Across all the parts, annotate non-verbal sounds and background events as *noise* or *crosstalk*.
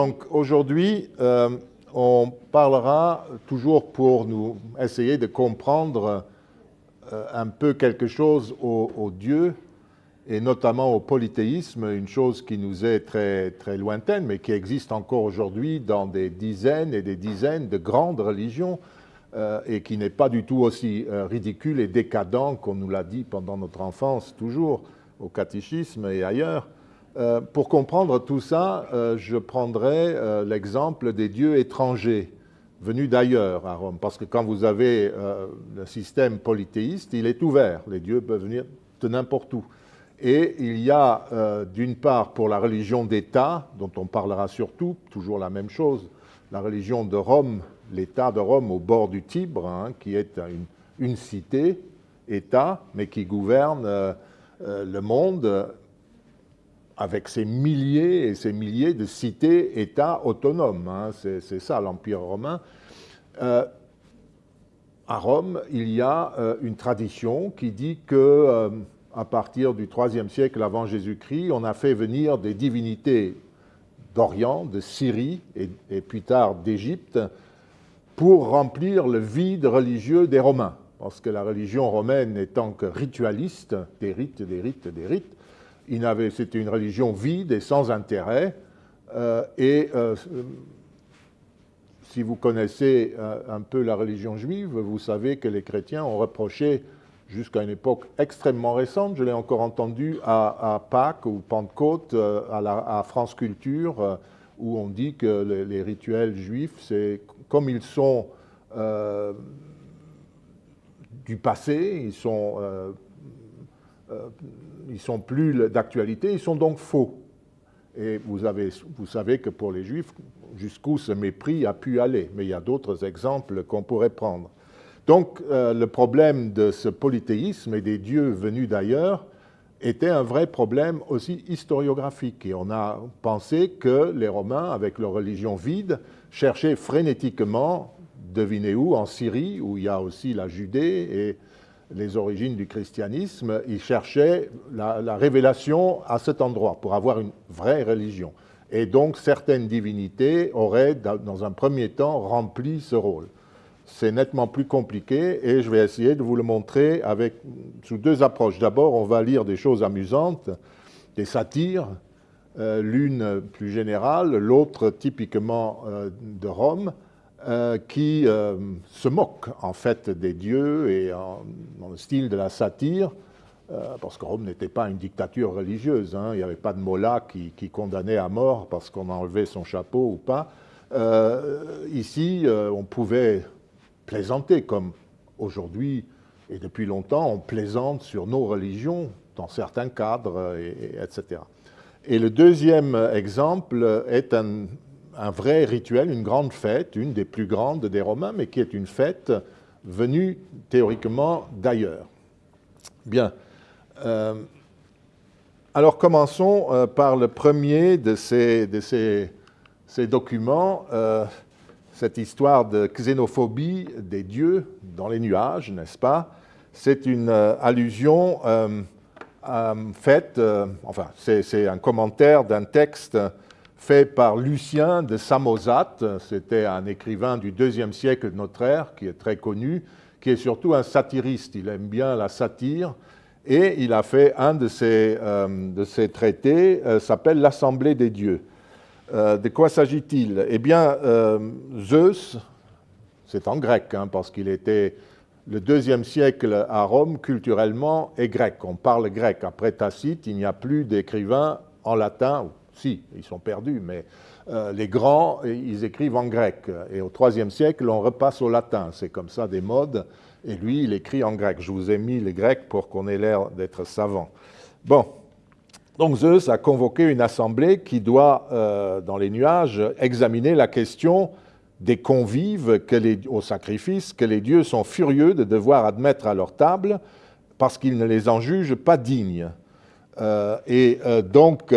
Donc aujourd'hui, euh, on parlera toujours pour nous essayer de comprendre euh, un peu quelque chose au, au, Dieu et notamment au polythéisme, une chose qui nous est très, très lointaine mais qui existe encore aujourd'hui dans des dizaines et des dizaines de grandes religions euh, et qui n'est pas du tout aussi ridicule et décadent qu'on nous l'a dit pendant notre enfance toujours au catéchisme et ailleurs. Euh, pour comprendre tout ça, euh, je prendrai euh, l'exemple des dieux étrangers venus d'ailleurs à Rome, parce que quand vous avez le système polythéiste, il est ouvert, les dieux peuvent venir de n'importe où. Et il y a d'une part pour la religion d'État, dont on parlera surtout, toujours la même chose, la religion de Rome, l'État de Rome au bord du Tibre, hein, qui est une, une cité, État, mais qui gouverne le monde avec ses milliers et ses milliers de cités, États autonomes. Hein, c'est ça l'Empire romain. Euh, à Rome, il y a euh, une tradition qui dit que euh, à partir du IIIe siècle avant Jésus-Christ, on a fait venir des divinités d'Orient, de Syrie et, et plus tard d'Égypte pour remplir le vide religieux des Romains. Parce que la religion romaine étant que ritualiste, des rites, des rites, des rites, c'était une religion vide et sans intérêt. Euh, et euh, si vous connaissez euh, un peu la religion juive, vous savez que les chrétiens ont reproché jusqu'à une époque extrêmement récente, je l'ai encore entendu à, Pâques ou Pentecôte, à, France Culture, où on dit que les, rituels juifs, c'est comme ils sont du passé, ils sont ils sont plus d'actualité, ils sont donc faux. Et vous, avez, vous savez que pour les Juifs, jusqu'où ce mépris a pu aller. Mais il y a d'autres exemples qu'on pourrait prendre. Donc euh, le problème de ce polythéisme et des dieux venus d'ailleurs était un vrai problème aussi historiographique. Et on a pensé que les Romains, avec leur religion vide, cherchaient frénétiquement, devinez où, en Syrie, où il y a aussi la Judée et les origines du christianisme, ils cherchaient la, révélation à cet endroit pour avoir une vraie religion. Et donc certaines divinités auraient, dans un premier temps, rempli ce rôle. C'est nettement plus compliqué et je vais essayer de vous le montrer sous deux approches. D'abord, on va lire des choses amusantes, des satires, euh, l'une plus générale, l'autre typiquement euh, de Rome, euh, qui euh, se moque en fait des dieux et dans le style de la satire, euh, parce que Rome n'était pas une dictature religieuse, hein. il n'y avait pas de mollah qui, condamnait à mort parce qu'on enlevait son chapeau ou pas. ici, on pouvait plaisanter comme aujourd'hui et depuis longtemps, on plaisante sur nos religions dans certains cadres, et, etc. Et le deuxième exemple est un, un vrai rituel, une grande fête, une des plus grandes des Romains, mais qui est une fête venue théoriquement d'ailleurs. Bien. Euh, alors commençons euh, par le premier de ces, documents, euh, cette histoire de xénophobie des dieux dans les nuages, n'est-ce pas? C'est une allusion faite, enfin c'est un commentaire d'un texte fait par Lucien de Samosate. C'était un écrivain du deuxième siècle de notre ère, qui est très connu, qui est surtout un satiriste. Il aime bien la satire. Et il a fait un de ses, euh, de ses traités, euh, s'appelle L'Assemblée des dieux. Euh, de quoi s'agit-il? Eh bien, Zeus, c'est en grec, hein, parce qu'il était le deuxième siècle à Rome, culturellement, est grec. On parle grec. Après Tacite, il n'y a plus d'écrivains en latin, si, ils sont perdus, mais euh, les grands, ils écrivent en grec. Et au IIIe siècle, on repasse au latin. C'est comme ça des modes. Et lui, il écrit en grec. Je vous ai mis les grecs pour qu'on ait l'air d'être savant. Bon. Donc Zeus a convoqué une assemblée qui doit, euh, dans les nuages, examiner la question des convives au sacrifice que les dieux sont furieux de devoir admettre à leur table parce qu'ils ne les en jugent pas dignes. Euh, et donc,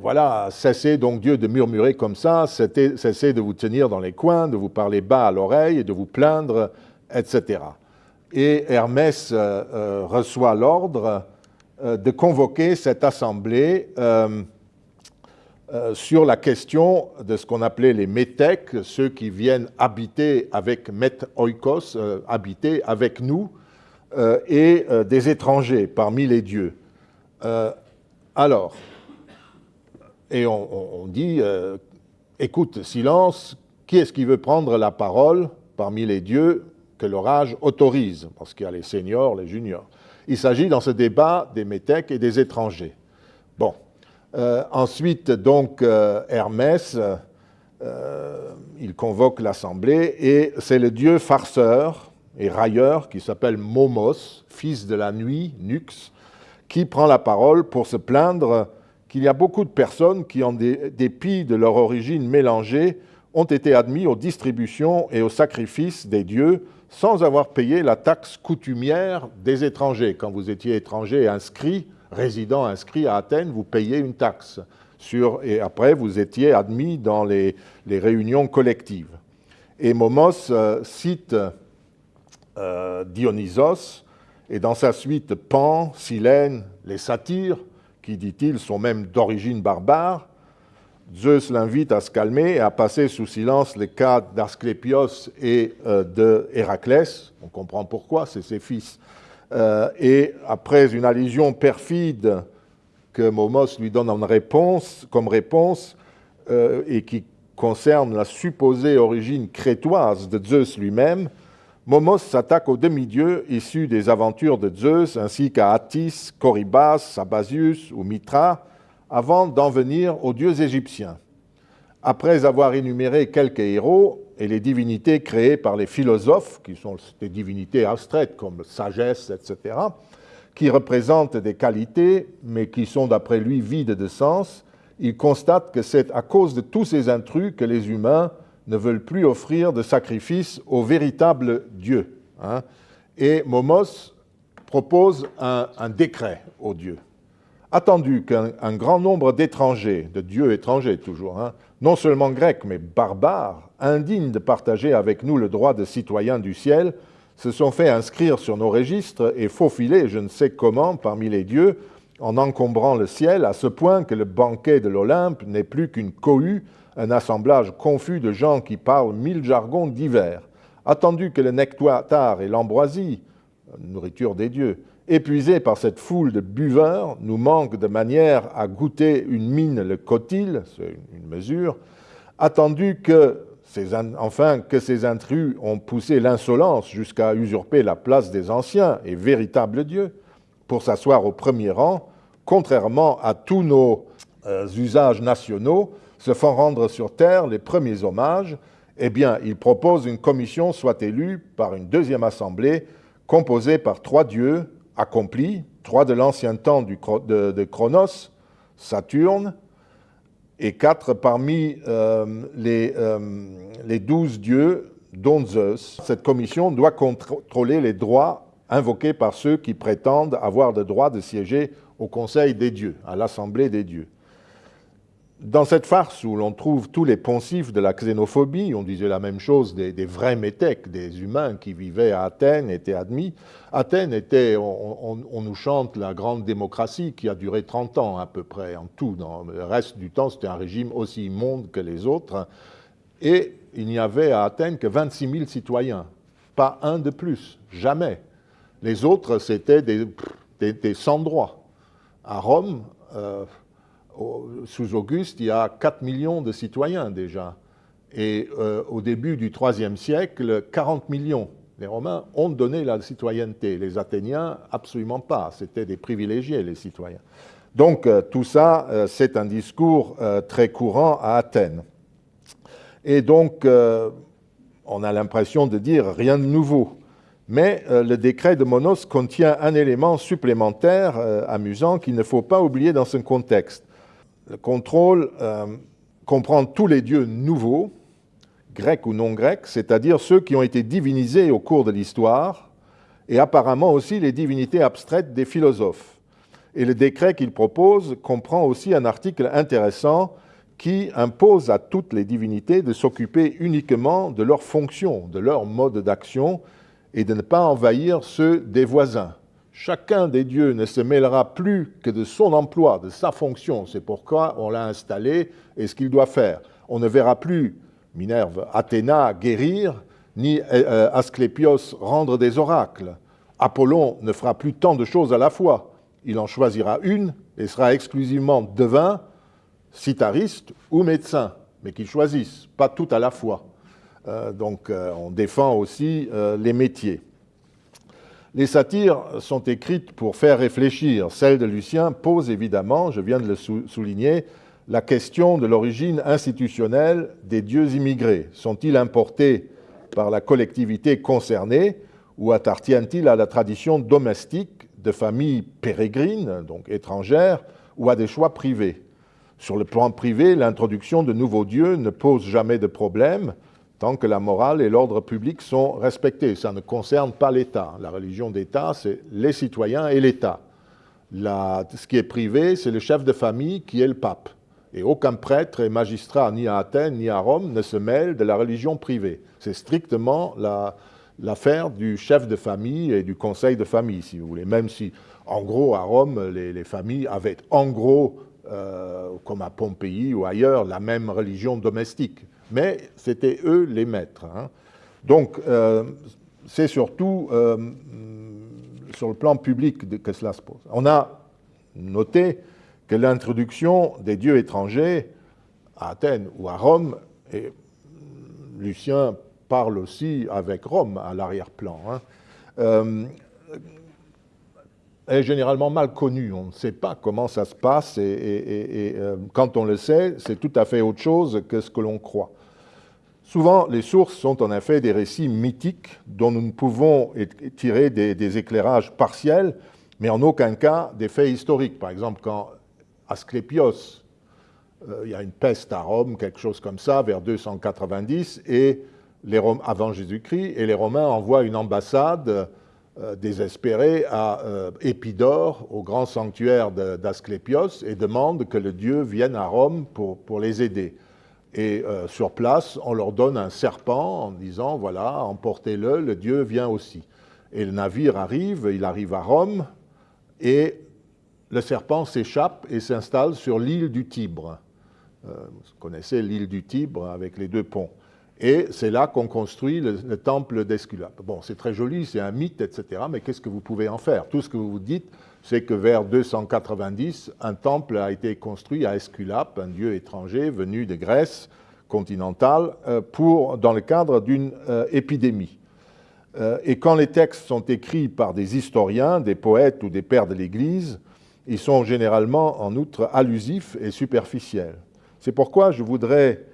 voilà, cessez donc Dieu de murmurer comme ça, cessez de vous tenir dans les coins, de vous parler bas à l'oreille de vous plaindre, etc. Et Hermès euh, euh, reçoit l'ordre de convoquer cette assemblée euh, sur la question de ce qu'on appelait les métèques, ceux qui viennent habiter avec met oikos, euh, habiter avec nous, euh, et des étrangers parmi les dieux. alors, et on, dit, écoute, silence, qui est-ce qui veut prendre la parole parmi les dieux que l'orage autorise? Parce qu'il y a les seniors, les juniors. Il s'agit dans ce débat des métèques et des étrangers. Bon, euh, ensuite, donc, euh, Hermès, euh, il convoque l'assemblée et c'est le dieu farceur et railleur qui s'appelle Momos, fils de la nuit, Nux, qui prend la parole pour se plaindre qu'il y a beaucoup de personnes qui, en dépit de leur origine mélangée, ont été admis aux distributions et aux sacrifices des dieux sans avoir payé la taxe coutumière des étrangers. Quand vous étiez étranger inscrit, résident inscrit à Athènes, vous payez une taxe. Et après, vous étiez admis dans les, réunions collectives. Et Momos euh, cite euh, Dionysos, et dans sa suite Pan, Silène, les satyres, qui, dit-il, sont même d'origine barbare. Zeus l'invite à se calmer et à passer sous silence les cas d'Asclépios et euh, de Héraclès. On comprend pourquoi, c'est ses fils euh, et après une allusion perfide que Momos lui donne en réponse, comme réponse, euh, et qui concerne la supposée origine crétoise de Zeus lui-même, Momos s'attaque aux demi-dieux issus des aventures de Zeus, ainsi qu'à Attis, Corybas, Sabasius ou Mitra, avant d'en venir aux dieux égyptiens. Après avoir énuméré quelques héros, et les divinités créées par les philosophes, qui sont des divinités abstraites comme sagesse, etc., qui représentent des qualités, mais qui sont d'après lui vides de sens, il constate que c'est à cause de tous ces intrus que les humains ne veulent plus offrir de sacrifice au véritable Dieu. Hein. Et Momos propose un, décret aux dieux attendu qu'un grand nombre d'étrangers, de dieux étrangers toujours, hein, non seulement grecs mais barbares, indignes de partager avec nous le droit de citoyens du ciel, se sont fait inscrire sur nos registres et faufiler je ne sais comment parmi les dieux en encombrant le ciel à ce point que le banquet de l'Olympe n'est plus qu'une cohue, un assemblage confus de gens qui parlent mille jargons divers. Attendu que le nectar et l'ambroisie, nourriture des dieux, épuisés par cette foule de buveurs, nous manquent de manière à goûter une mine le cotil, c'est une mesure, attendu que ces, enfin que ces intrus ont poussé l'insolence jusqu'à usurper la place des anciens et véritables dieux pour s'asseoir au premier rang, contrairement à tous nos euh, usages nationaux, se font rendre sur terre les premiers hommages, eh bien, il propose une commission soit élue par une deuxième assemblée composée par trois dieux, accomplis, trois de l'ancien temps de, Chronos, Saturne, et quatre parmi euh, euh, les, douze dieux, dont Zeus. Cette commission doit contrôler les droits invoqués par ceux qui prétendent avoir le droit de siéger au Conseil des dieux, à l'Assemblée des dieux. Dans cette farce où l'on trouve tous les poncifs de la xénophobie, on disait la même chose des, vrais métèques, des humains qui vivaient à Athènes, étaient admis. Athènes était, on, nous chante la grande démocratie qui a duré 30 ans à peu près en tout. Dans le reste du temps, c'était un régime aussi immonde que les autres. Et il n'y avait à Athènes que 26 000 citoyens, pas un de plus, jamais. Les autres, c'était des, sans-droits. À Rome, euh, sous Auguste, il y a 4 millions de citoyens déjà. Et euh, au début du IIIe siècle, 40 millions. Les Romains ont donné la citoyenneté. Les Athéniens, absolument pas. C'était des privilégiés, les citoyens. Donc euh, tout ça, euh, c'est un discours très courant à Athènes. Et donc, on a l'impression de dire rien de nouveau. Mais le décret de Monos contient un élément supplémentaire amusant qu'il ne faut pas oublier dans ce contexte. Le contrôle euh, comprend tous les dieux nouveaux, grecs ou non grecs, c'est-à-dire ceux qui ont été divinisés au cours de l'histoire, et apparemment aussi les divinités abstraites des philosophes. Et le décret qu'il propose comprend aussi un article intéressant qui impose à toutes les divinités de s'occuper uniquement de leurs fonctions, de leur mode d'action, et de ne pas envahir ceux des voisins. Chacun des dieux ne se mêlera plus que de son emploi, de sa fonction. C'est pourquoi on l'a installé et ce qu'il doit faire. On ne verra plus Minerve, Athéna guérir, ni euh, euh, Asclépios rendre des oracles. Apollon ne fera plus tant de choses à la fois. Il en choisira une et sera exclusivement devin, citariste ou médecin, mais qu'il choisisse, pas tout à la fois. Euh, donc on défend aussi les métiers. Les satires sont écrites pour faire réfléchir. Celle de Lucien pose évidemment, je viens de le souligner, la question de l'origine institutionnelle des dieux immigrés. Sont-ils importés par la collectivité concernée ou appartiennent-ils à la tradition domestique de familles pérégrines, donc étrangères, ou à des choix privés? Sur le plan privé, l'introduction de nouveaux dieux ne pose jamais de problème, tant que la morale et l'ordre public sont respectés. Ça ne concerne pas l'État. La religion d'État, c'est les citoyens et l'État. Ce qui est privé, c'est le chef de famille qui est le pape. Et aucun prêtre et magistrat, ni à Athènes ni à Rome, ne se mêle de la religion privée. C'est strictement l'affaire du chef de famille et du conseil de famille, si vous voulez. Même si, en gros, à Rome, les, familles avaient, en gros, euh, comme à Pompéi ou ailleurs, la même religion domestique mais c'était eux les maîtres. Hein. Donc, euh, c'est surtout euh, sur le plan public que cela se pose. On a noté que l'introduction des dieux étrangers à Athènes ou à Rome, et Lucien parle aussi avec Rome à l'arrière-plan, hein, euh, est généralement mal connue. On ne sait pas comment ça se passe et, quand on le sait, c'est tout à fait autre chose que ce que l'on croit. Souvent, les sources sont en effet des récits mythiques dont nous ne pouvons tirer des, éclairages partiels, mais en aucun cas des faits historiques. Par exemple, quand Asclépios, euh, il y a une peste à Rome, quelque chose comme ça, vers 290, et les avant Jésus-Christ, et les Romains envoient une ambassade euh, désespérée à euh, Épidore, au grand sanctuaire d'Asclépios, et demandent que le dieu vienne à Rome pour les aider. Et euh, sur place, on leur donne un serpent en disant, voilà, emportez-le, le Dieu vient aussi. Et le navire arrive, il arrive à Rome, et le serpent s'échappe et s'installe sur l'île du Tibre. Euh, vous connaissez l'île du Tibre avec les deux ponts. Et c'est là qu'on construit le, le temple d'Esculape. Bon, c'est très joli, c'est un mythe, etc., mais qu'est-ce que vous pouvez en faire? Tout ce que vous vous dites, c'est que vers 290, un temple a été construit à Esculape, un dieu étranger venu de Grèce continentale, euh, pour, dans le cadre d'une euh, épidémie. Euh, et quand les textes sont écrits par des historiens, des poètes ou des pères de l'Église, ils sont généralement en outre allusifs et superficiels. C'est pourquoi je voudrais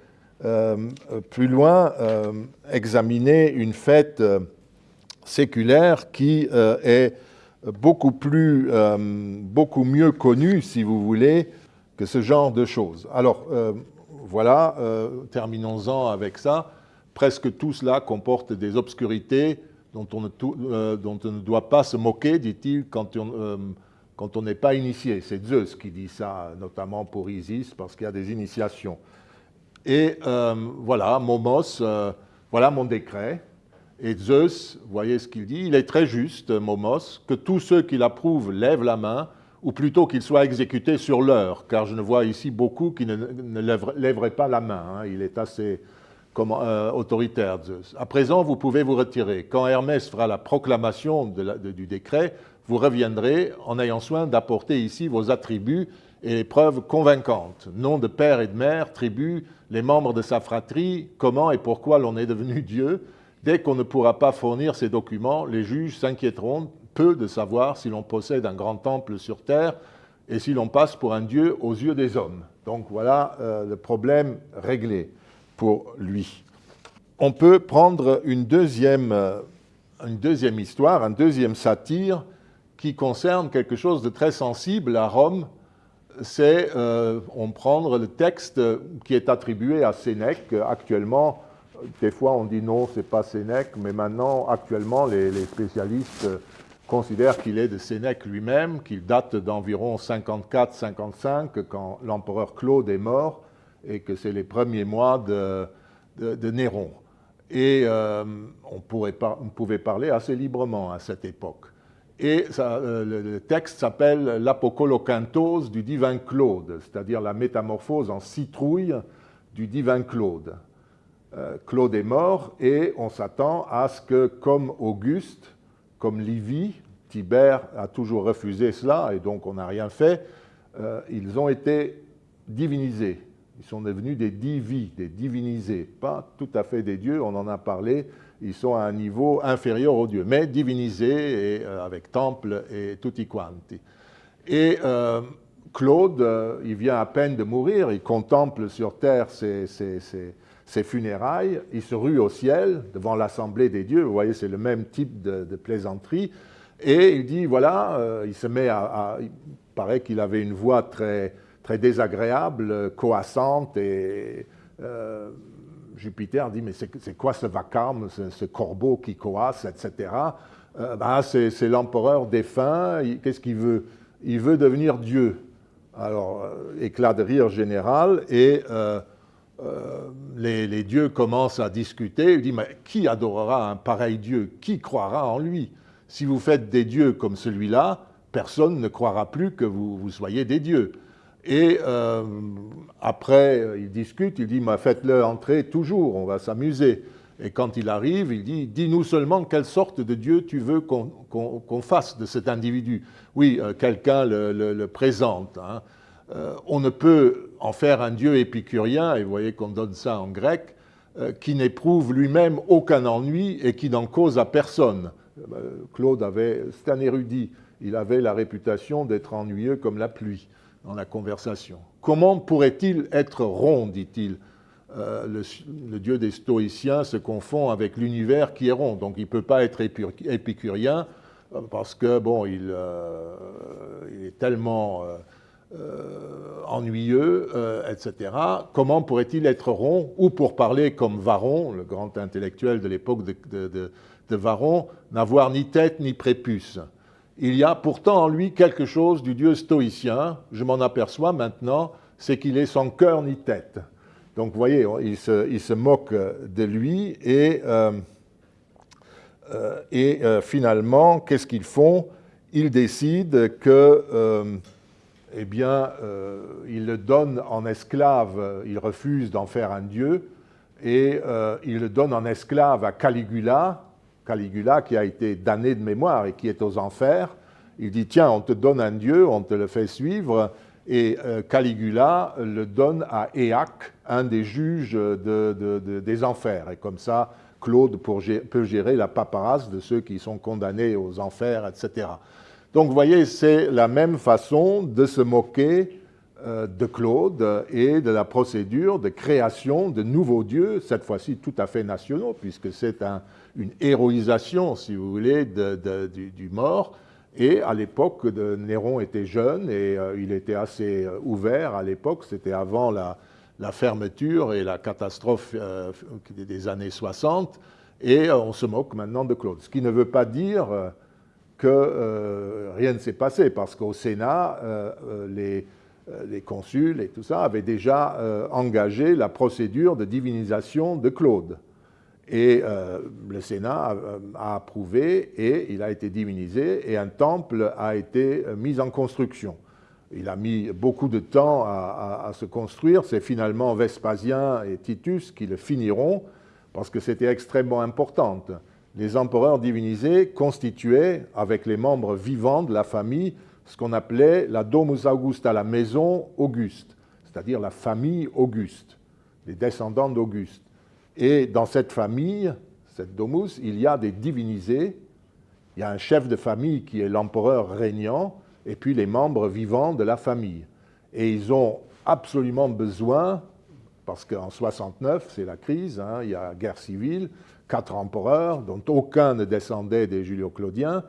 plus loin examiner une fête séculaire qui est beaucoup, plus, euh, beaucoup mieux connu, si vous voulez, que ce genre de choses. Alors, euh, voilà, euh, terminons-en avec ça. Presque tout cela comporte des obscurités dont on ne, doit pas se moquer, dit-il, quand on quand on n'est pas initié. C'est Zeus qui dit ça, notamment pour Isis, parce qu'il y a des initiations. Et voilà, Momos, voilà mon décret. Et Zeus, voyez ce qu'il dit, il est très juste, Momos, que tous ceux qui l'approuvent lèvent la main, ou plutôt qu'ils soient exécutés sur l'heure, car je ne vois ici beaucoup qui ne, lèveraient pas la main. Hein. Il est assez euh, autoritaire, Zeus. À présent, vous pouvez vous retirer. Quand Hermès fera la proclamation du décret, vous reviendrez en ayant soin d'apporter ici vos attributs et les preuves convaincantes. Nom de père et de mère, tribu, les membres de sa fratrie, comment et pourquoi l'on est devenu Dieu, Dès qu'on ne pourra pas fournir ces documents, les juges s'inquiéteront peu de savoir si l'on possède un grand temple sur terre et si l'on passe pour un dieu aux yeux des hommes. Donc voilà euh, le problème réglé pour lui. On peut prendre une deuxième, euh, une deuxième histoire, un deuxième satire qui concerne quelque chose de très sensible à Rome. C'est, euh, on prendre le texte qui est attribué à Sénèque actuellement des fois, on dit non, c'est pas Sénèque, mais maintenant, actuellement, les, spécialistes considèrent qu'il est de Sénèque lui-même, qu'il date d'environ 54-55, quand l'empereur Claude est mort, et que c'est les premiers mois de, Néron. Et euh, on, pouvait parler assez librement à cette époque. Et le texte s'appelle l'Apocolocantose du divin Claude, c'est-à-dire la métamorphose en citrouille du divin Claude. Claude est mort et on s'attend à ce que, comme Auguste, comme Livy, Tibère a toujours refusé cela et donc on n'a rien fait, ils ont été divinisés. Ils sont devenus des divis, des divinisés, pas tout à fait des dieux, on en a parlé, ils sont à un niveau inférieur aux dieux, mais divinisés et, euh, avec temple et tutti quanti. Et euh, Claude, euh, il vient à peine de mourir, il contemple sur terre ses, funérailles, il se rue au ciel devant l'assemblée des dieux, vous voyez, c'est le même type de, plaisanterie, et il dit, voilà, il se met à il paraît qu'il avait une voix très très désagréable, coassante, et euh, Jupiter dit, mais c'est quoi ce vacarme, ce, corbeau qui coasse, etc. Euh, bah, c'est l'empereur défunt, qu'est-ce qu'il veut? Il veut devenir Dieu. Alors, euh, éclat de rire général, et les, les, dieux commencent à discuter, il dit, mais qui adorera un pareil Dieu? Qui croira en lui? Si vous faites des dieux comme celui-là, personne ne croira plus que vous, soyez des dieux. Et euh, après, euh, il discute, il dit Faites-le entrer toujours, on va s'amuser. Et quand il arrive, il dit Dis-nous seulement quelle sorte de Dieu tu veux qu'on fasse de cet individu. Oui, euh, quelqu'un le, présente. Hein. on ne peut en faire un Dieu épicurien, et vous voyez qu'on donne ça en grec, qui n'éprouve lui-même aucun ennui et qui n'en cause à personne. Claude avait, c'est un érudit, il avait la réputation d'être ennuyeux comme la pluie dans la conversation. Comment pourrait-il être rond, dit-il euh, le, dieu des stoïciens se confond avec l'univers qui est rond, donc il ne peut pas être épicurien euh, parce que, bon, il, euh, est tellement ennuyeux, etc. Comment pourrait-il être rond Ou pour parler comme Varron, le grand intellectuel de l'époque de, de Varron, n'avoir ni tête ni prépuce? Il y a pourtant en lui quelque chose du Dieu stoïcien, je m'en aperçois maintenant, c'est qu'il est sans cœur ni tête. Donc vous voyez, il se, moque de lui et, euh, euh, et euh, finalement, qu'est-ce qu'ils font? Ils décident que, eh bien, ils le donnent en esclave, ils refusent d'en faire un dieu, et ils le donnent en esclave à Caligula, Caligula qui a été damné de mémoire et qui est aux enfers, il dit tiens, on te donne un dieu, on te le fait suivre, et euh, Caligula le donne à Éaque, un des juges des enfers. Et comme ça, Claude peut gérer la paperasse de ceux qui sont condamnés aux enfers, etc. Donc vous voyez, c'est la même façon de se moquer euh, de Claude et de la procédure de création de nouveaux dieux, cette fois-ci tout à fait nationaux, puisque c'est une héroïsation, si vous voulez, du, mort. Et à l'époque, Néron était jeune et euh, il était assez euh, ouvert à l'époque, c'était avant la, fermeture et la catastrophe des années 60, et on se moque maintenant de Claude. Ce qui ne veut pas dire que rien ne s'est passé, parce qu'au Sénat, les euh, les consuls et tout ça avaient déjà euh, engagé la procédure de divinisation de Claude. Et euh, le Sénat a, approuvé et il a été divinisé et un temple a été mis en construction. Il a mis beaucoup de temps à, se construire. C'est finalement Vespasien et Titus qui le finiront parce que c'était extrêmement important. Les empereurs divinisés constituaient, avec les membres vivants de la famille, ce qu'on appelait la Domus Augusta, la maison Auguste, c'est-à-dire la famille Auguste, les descendants d'Auguste. Et dans cette famille, cette Domus, il y a des divinisés, il y a un chef de famille qui est l'empereur régnant, et puis les membres vivants de la famille. Et ils ont absolument besoin, parce qu'en 69, c'est la crise, hein, il y a guerre civile, quatre empereurs, dont aucun ne descendait des Julio-Claudiens,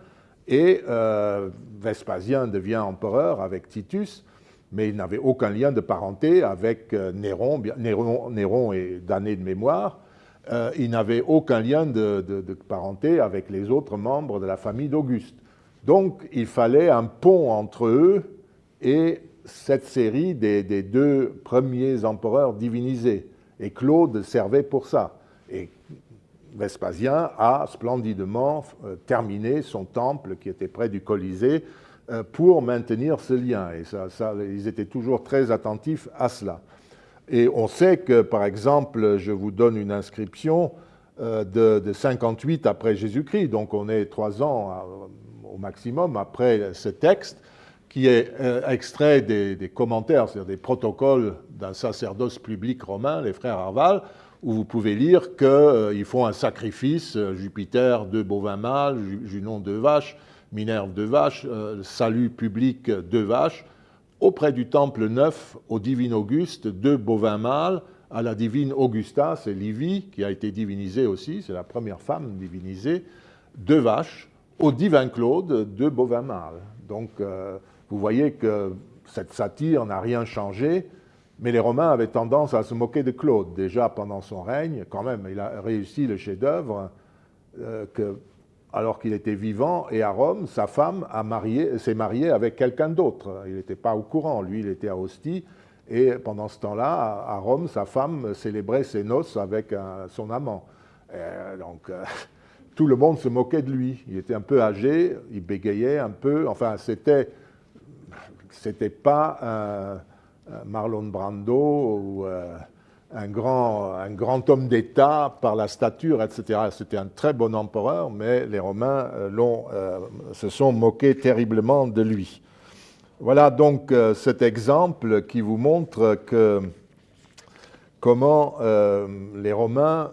et euh, Vespasien devient empereur avec Titus, mais il n'avait aucun lien de parenté avec euh, Néron. Néron, est damné de mémoire. Euh, il n'avait aucun lien de, parenté avec les autres membres de la famille d'Auguste. Donc il fallait un pont entre eux et cette série des, deux premiers empereurs divinisés. Et Claude servait pour ça. Vespasien a splendidement terminé son temple qui était près du Colisée pour maintenir ce lien. Et ça, ils étaient toujours très attentifs à cela. Et on sait que, par exemple, je vous donne une inscription de, 58 après Jésus-Christ, donc on est trois ans au maximum après ce texte, qui est euh, extrait des, commentaires, c'est-à-dire des protocoles d'un sacerdoce public romain, les frères Arval, où vous pouvez lire qu'ils euh, font un sacrifice, euh, Jupiter, deux bovins mâles, Junon, deux vaches, Minerve, deux vaches, salut public, deux vaches, auprès du temple neuf au divin Auguste, deux bovins mâles, à la divine Augusta, c'est Livie, qui a été divinisée aussi, c'est la première femme divinisée, deux vaches, au divin Claude, deux bovins mâles. Donc, vous voyez que cette satire n'a rien changé, mais les Romains avaient tendance à se moquer de Claude. Déjà pendant son règne, quand même, il a réussi le chef-d'œuvre euh, alors qu'il était vivant, et à Rome, sa femme s'est mariée avec quelqu'un d'autre. Il n'était pas au courant, lui, il était à Ostie, et pendant ce temps-là, à Rome, sa femme célébrait ses noces avec son amant. donc, euh, *laughs* tout le monde se moquait de lui. Il était un peu âgé, il bégayait un peu, enfin, c'était c'était pas un, Marlon Brando ou euh, un, grand, homme d'État par la stature, etc. C'était un très bon empereur, mais les Romains euh, euh, se sont moqués terriblement de lui. Voilà donc cet exemple qui vous montre que comment les Romains,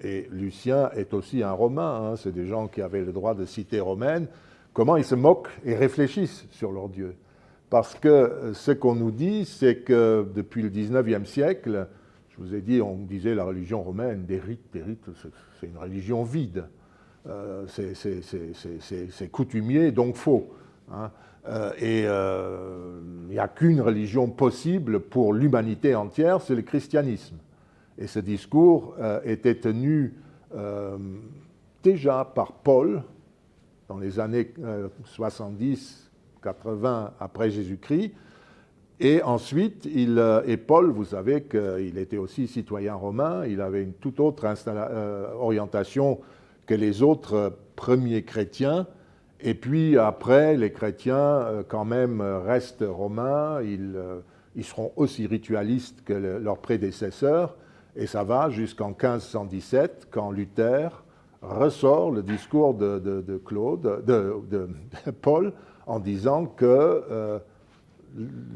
et Lucien est aussi un Romain, hein, c'est des gens qui avaient le droit de citer romaine, comment ils se moquent et réfléchissent sur leur Dieu. Parce que ce qu'on nous dit, c'est que depuis le 19e siècle, je vous ai dit, on disait la religion romaine, des rites, des rites, c'est une religion vide. Euh, c'est coutumier, donc faux. Hein. Euh, et euh, il n'y a qu'une religion possible pour l'humanité entière, c'est le christianisme. Et ce discours était tenu déjà par Paul dans les années 70 80 après Jésus-Christ. Et ensuite, il, euh, et Paul, vous savez qu'il était aussi citoyen romain, il avait une toute autre euh, orientation que les autres premiers chrétiens. Et puis après, les chrétiens, euh, quand même, restent romains, ils, ils seront aussi ritualistes que leurs prédécesseurs. Et ça va jusqu'en 1517, quand Luther ressort le discours de, de Claude, de, Paul, en disant que euh,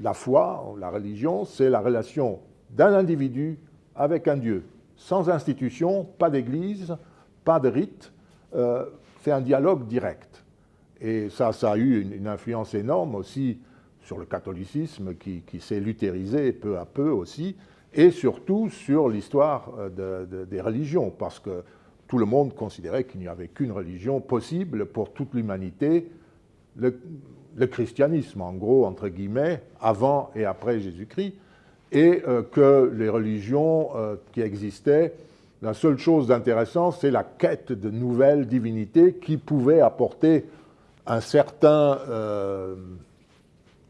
la foi, la religion, c'est la relation d'un individu avec un Dieu. Sans institution, pas d'église, pas de rite, euh, c'est un dialogue direct. Et ça, ça a eu une, influence énorme aussi sur le catholicisme qui, s'est luthérisé peu à peu aussi, et surtout sur l'histoire euh, des religions, parce que tout le monde considérait qu'il n'y avait qu'une religion possible pour toute l'humanité, le, christianisme, en gros, entre guillemets, avant et après Jésus-Christ, et euh, que les religions euh, qui existaient, la seule chose d'intéressant, c'est la quête de nouvelles divinités qui pouvaient apporter un certain euh,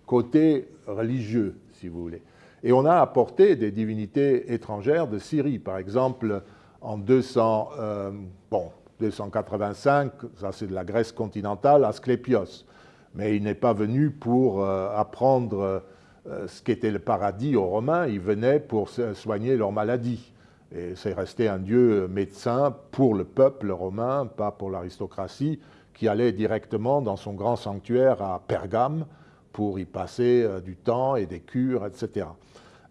côté religieux, si vous voulez. Et on a apporté des divinités étrangères de Syrie. Par exemple, en 200, bon, 285, ça c'est de la Grèce continentale, Asclépios mais il n'est pas venu pour euh, apprendre euh, ce qu'était le paradis aux Romains, il venait pour soigner leurs maladies. Et c'est resté un dieu médecin pour le peuple romain, pas pour l'aristocratie, qui allait directement dans son grand sanctuaire à Pergame pour y passer euh, du temps et des cures, etc.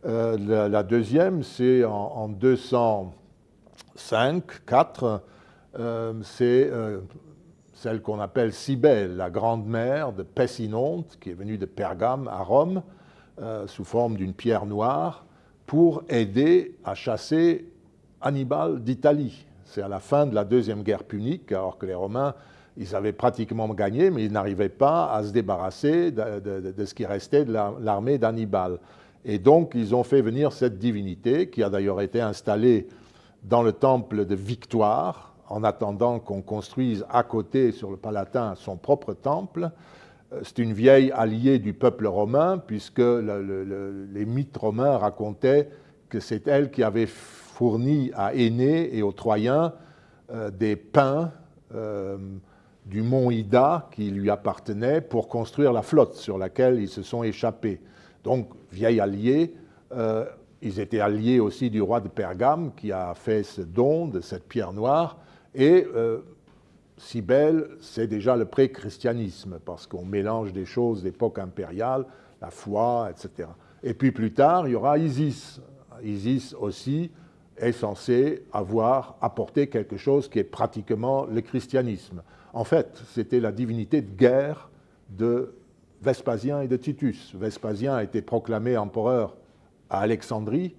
la, deuxième, c'est en, 205, 4, c'est celle qu'on appelle Cybèle, la grande-mère de Pessinonte, qui est venue de Pergame à Rome, euh, sous forme d'une pierre noire, pour aider à chasser Hannibal d'Italie. C'est à la fin de la Deuxième Guerre punique, alors que les Romains, ils avaient pratiquement gagné, mais ils n'arrivaient pas à se débarrasser de ce qui restait de l'armée d'Hannibal. Et donc, ils ont fait venir cette divinité, qui a d'ailleurs été installée dans le temple de Victoire, en attendant qu'on construise à côté, sur le Palatin, son propre temple. Euh, c'est une vieille alliée du peuple romain, puisque les mythes romains racontaient que c'est elle qui avait fourni à Énée et aux Troyens des pins du mont Ida qui lui appartenait pour construire la flotte sur laquelle ils se sont échappés. Donc, vieil allié, ils étaient alliés aussi du roi de Pergame qui a fait ce don de cette pierre noire. Et euh, Cybèle, c'est déjà le pré-christianisme, parce qu'on mélange des choses d'époque impériale, la foi, etc. Et puis plus tard, il y aura Isis. Isis aussi est censé avoir apporté quelque chose qui est pratiquement le christianisme. En fait, c'était la divinité de guerre de Vespasien et de Titus. Vespasien a été proclamé empereur à Alexandrie,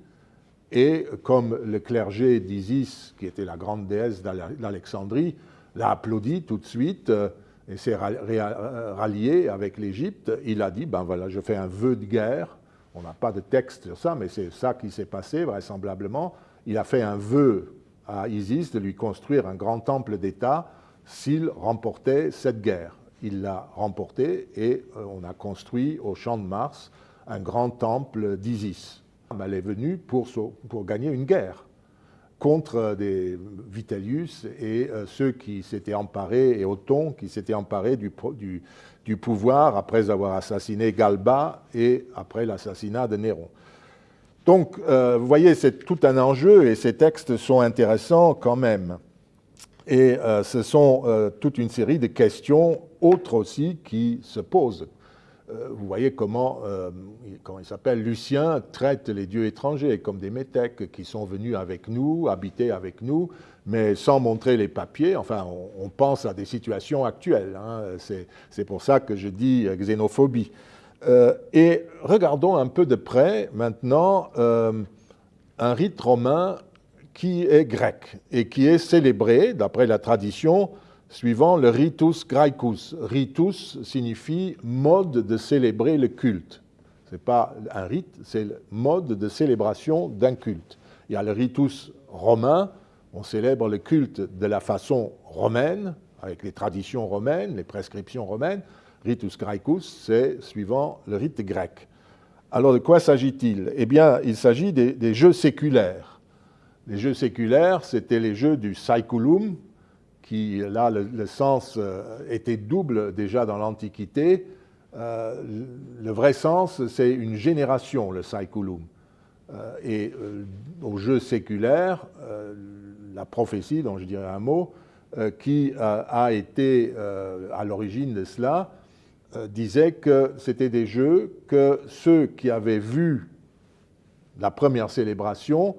et comme le clergé d'Isis, qui était la grande déesse d'Alexandrie, l'a applaudi tout de suite euh, et s'est rallié avec l'Égypte, il a dit, ben voilà, je fais un vœu de guerre, on n'a pas de texte sur ça, mais c'est ça qui s'est passé vraisemblablement, il a fait un vœu à Isis de lui construire un grand temple d'État s'il remportait cette guerre. Il l'a remporté et euh, on a construit au champ de Mars un grand temple d'Isis elle est venue pour, gagner une guerre contre des Vitellius et euh, ceux qui s'étaient emparés, et Othon, qui s'étaient emparés du, pouvoir après avoir assassiné Galba et après l'assassinat de Néron. Donc, euh, vous voyez, c'est tout un enjeu et ces textes sont intéressants quand même. Et euh, ce sont toute une série de questions autres aussi qui se posent. Euh, vous voyez comment, euh, comment il s'appelle, Lucien traite les dieux étrangers comme des métèques qui sont venus avec nous, habiter avec nous, mais sans montrer les papiers. Enfin, on, pense à des situations actuelles. Hein. C'est pour ça que je dis xénophobie. Euh, et regardons un peu de près maintenant un rite romain qui est grec et qui est célébré, d'après la tradition, suivant le ritus graecus. Ritus signifie mode de célébrer le culte. Ce n'est pas un rite, c'est le mode de célébration d'un culte. Il y a le ritus romain, on célèbre le culte de la façon romaine, avec les traditions romaines, les prescriptions romaines. Ritus graecus, c'est suivant le rite grec. Alors de quoi s'agit-il? Eh bien, il s'agit des, jeux séculaires. Les jeux séculaires, c'était les jeux du saeculum, qui, là, le, sens euh, était double déjà dans l'Antiquité. Euh, le vrai sens, c'est une génération, le saeculum. Euh, et au jeu séculaire, la prophétie, dont je dirais un mot, qui a été à l'origine de cela, disait que c'était des jeux que ceux qui avaient vu la première célébration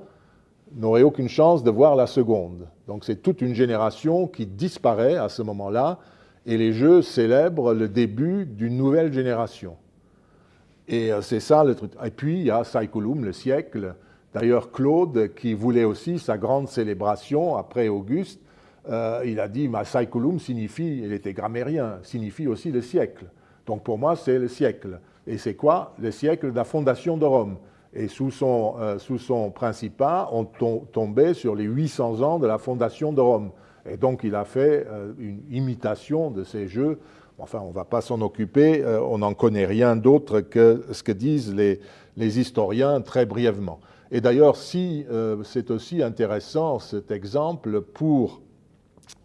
n'auraient aucune chance de voir la seconde. Donc c'est toute une génération qui disparaît à ce moment-là, et les jeux célèbrent le début d'une nouvelle génération. Et euh, c'est ça le truc. Et puis il y a Saeculum, le siècle. D'ailleurs, Claude, qui voulait aussi sa grande célébration après Auguste, euh, il a dit, ma Saeculum signifie, il était grammairien, signifie aussi le siècle. Donc pour moi, c'est le siècle. Et c'est quoi? Le siècle de la fondation de Rome et sous son, euh, sous son principat, on tombait sur les 800 ans de la fondation de Rome. Et donc il a fait euh, une imitation de ces jeux. Enfin, on ne va pas s'en occuper, euh, on n'en connaît rien d'autre que ce que disent les, les historiens très brièvement. Et d'ailleurs, si c'est aussi intéressant cet exemple pour,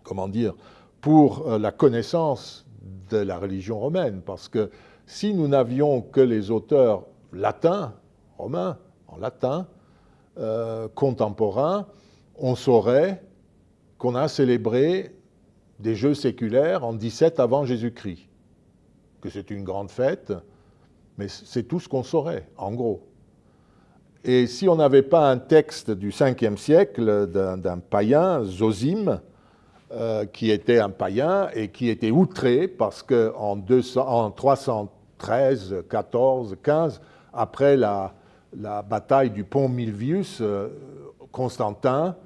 comment dire, pour la connaissance de la religion romaine, parce que si nous n'avions que les auteurs latins, romain, en latin, euh, contemporain, on saurait qu'on a célébré des jeux séculaires en 17 avant Jésus-Christ, que c'est une grande fête, mais c'est tout ce qu'on saurait, en gros. Et si on n'avait pas un texte du 5e siècle d'un païen, Zosime, euh, qui était un païen et qui était outré parce qu'en en 313, 14, 15, après la, la bataille du pont Milvius, euh, Constantin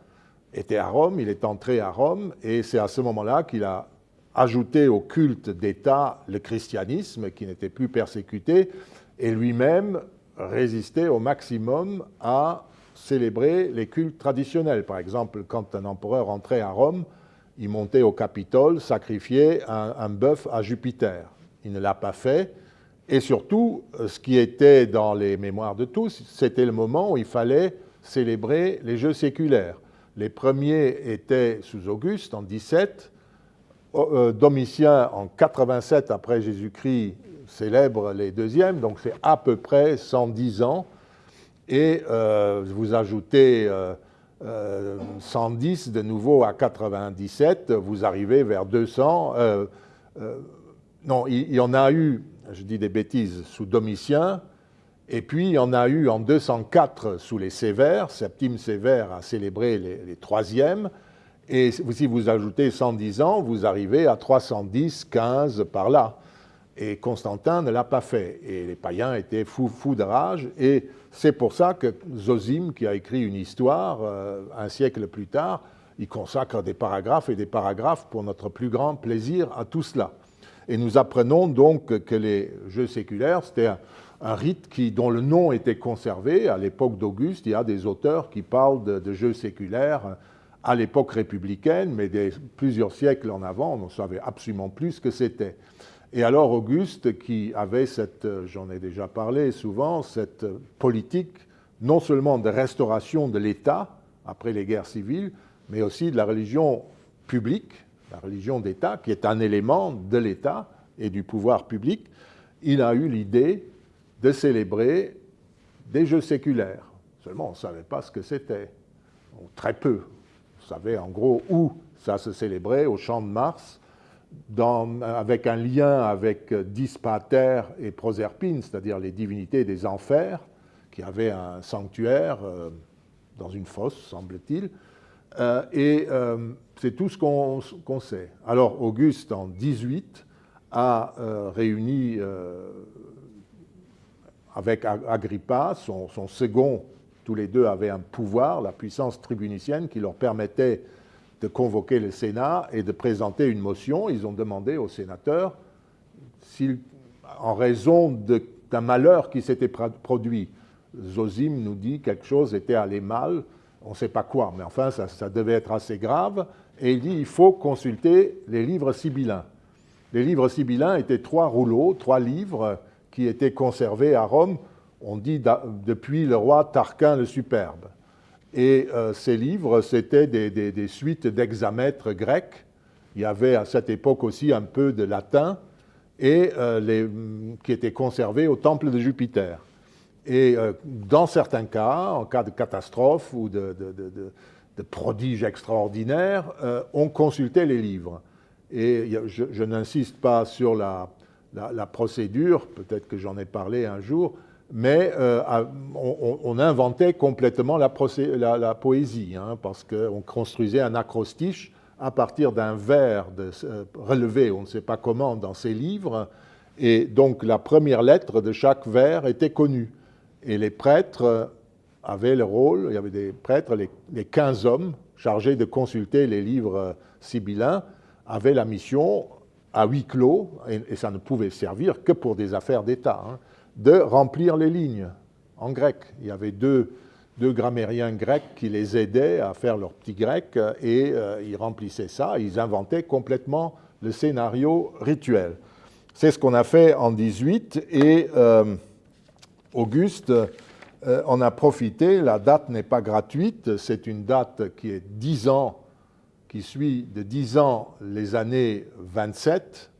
était à Rome, il est entré à Rome, et c'est à ce moment-là qu'il a ajouté au culte d'État le christianisme, qui n'était plus persécuté, et lui-même résistait au maximum à célébrer les cultes traditionnels. Par exemple, quand un empereur entrait à Rome, il montait au Capitole, sacrifiait un, un bœuf à Jupiter. Il ne l'a pas fait, et surtout, euh, ce qui était dans les mémoires de tous, c'était le moment où il fallait célébrer les jeux séculaires. Les premiers étaient sous Auguste en 17. Euh, Domitien en 87 après Jésus-Christ célèbre les deuxièmes, donc c'est à peu près 110 ans. Et euh, vous ajoutez 110 de nouveau à 97, vous arrivez vers 200. non, il y en a eu, je dis des bêtises, sous Domitien, et puis, il y en a eu en 204 sous les Sévères. Septime Sévère a célébré les, troisièmes. Et si vous ajoutez 110 ans, vous arrivez à 310, 15 par là. Et Constantin ne l'a pas fait. Et les païens étaient fous, de rage. Et c'est pour ça que Zosime, qui a écrit une histoire euh, un siècle plus tard, il consacre des paragraphes et des paragraphes pour notre plus grand plaisir à tout cela. Et nous apprenons donc que les jeux séculaires, c'était un, rite qui, dont le nom était conservé. À l'époque d'Auguste, il y a des auteurs qui parlent de, jeux séculaires à l'époque républicaine, mais plusieurs siècles en avant, on ne savait absolument plus ce que c'était. Et alors Auguste, qui avait cette, j'en ai déjà parlé souvent, cette politique non seulement de restauration de l'État après les guerres civiles, mais aussi de la religion publique, la religion d'État, qui est un élément de l'État et du pouvoir public, il a eu l'idée de célébrer des jeux séculaires. Seulement, on ne savait pas ce que c'était, très peu. On savait en gros où ça se célébrait, au Champ de Mars, avec un lien avec Dispater et Proserpine, c'est-à-dire les divinités des enfers, qui avaient un sanctuaire euh, dans une fosse, semble-t-il. Euh, et euh, c'est tout ce qu'on sait. Alors, Auguste, en 18, a réuni avec Agrippa, son, second, tous les deux avaient un pouvoir, la puissance tribunicienne, qui leur permettait de convoquer le Sénat et de présenter une motion. Ils ont demandé aux sénateurs, en raison d'un malheur qui s'était produit, Zosime nous dit quelque chose était allé mal, on ne sait pas quoi, mais enfin ça, devait être assez grave, et il dit il faut consulter les livres sibyllins. Les livres sibyllins étaient trois rouleaux, trois livres qui était conservé à Rome, on dit depuis le roi Tarquin le Superbe. Et euh, ces livres, c'était des, suites d'hexamètres grecs. Il y avait à cette époque aussi un peu de latin, et euh, les, qui étaient conservés au temple de Jupiter. Et euh, dans certains cas, en cas de catastrophe ou de, prodige extraordinaire, on consultait les livres. Et je n'insiste pas sur la, procédure, peut-être que j'en ai parlé un jour, mais euh, on, inventait complètement la, poésie, hein, parce qu'on construisait un acrostiche à partir d'un vers de, euh, relevé, on ne sait pas comment, dans ces livres, et donc la première lettre de chaque vers était connue. Et les prêtres avaient le rôle, il y avait des prêtres, les, les 15 hommes chargés de consulter les livres sibyllins, avaient la mission à huis clos, et, ça ne pouvait servir que pour des affaires d'État, hein, de remplir les lignes en grec. Il y avait deux, deux, grammairiens grecs qui les aidaient à faire leur petit grec, et euh, ils remplissaient ça, ils inventaient complètement le scénario rituel. C'est ce qu'on a fait en 18, et euh, Auguste euh, en a profité. La date n'est pas gratuite, c'est une date qui est dix ans qui suit de 10 ans les années 27,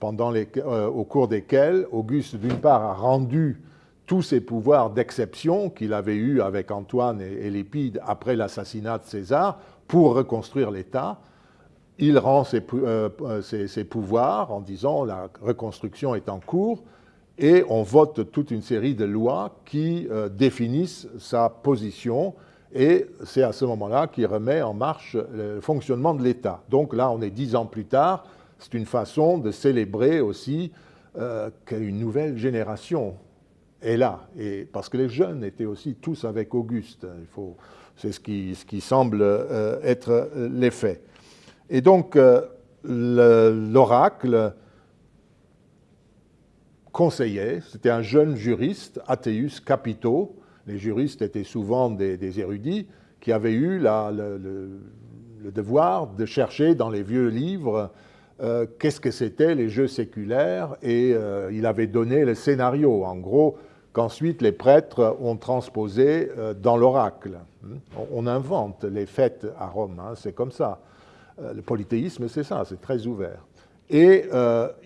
pendant les, euh, au cours desquelles Auguste, d'une part, a rendu tous ses pouvoirs d'exception qu'il avait eus avec Antoine et, Lépide après l'assassinat de César pour reconstruire l'État. Il rend ses, euh, pouvoirs en disant la reconstruction est en cours et on vote toute une série de lois qui définissent sa position et c'est à ce moment-là qu'il remet en marche le fonctionnement de l'État. Donc là, on est dix ans plus tard, c'est une façon de célébrer aussi euh, qu'une nouvelle génération est là, et parce que les jeunes étaient aussi tous avec Auguste. c'est ce qui, ce qui semble euh, être euh, l'effet. Et donc, l'oracle conseillait, c'était un jeune juriste, Athéus Capito, les juristes étaient souvent des, érudits qui avaient eu le, devoir de chercher dans les vieux livres euh, qu'est-ce que c'était les jeux séculaires et euh, il avait donné le scénario. En gros, qu'ensuite les prêtres ont transposé dans l'oracle. On invente les fêtes à Rome, hein, c'est comme ça. Le polythéisme, c'est ça, c'est très ouvert. Et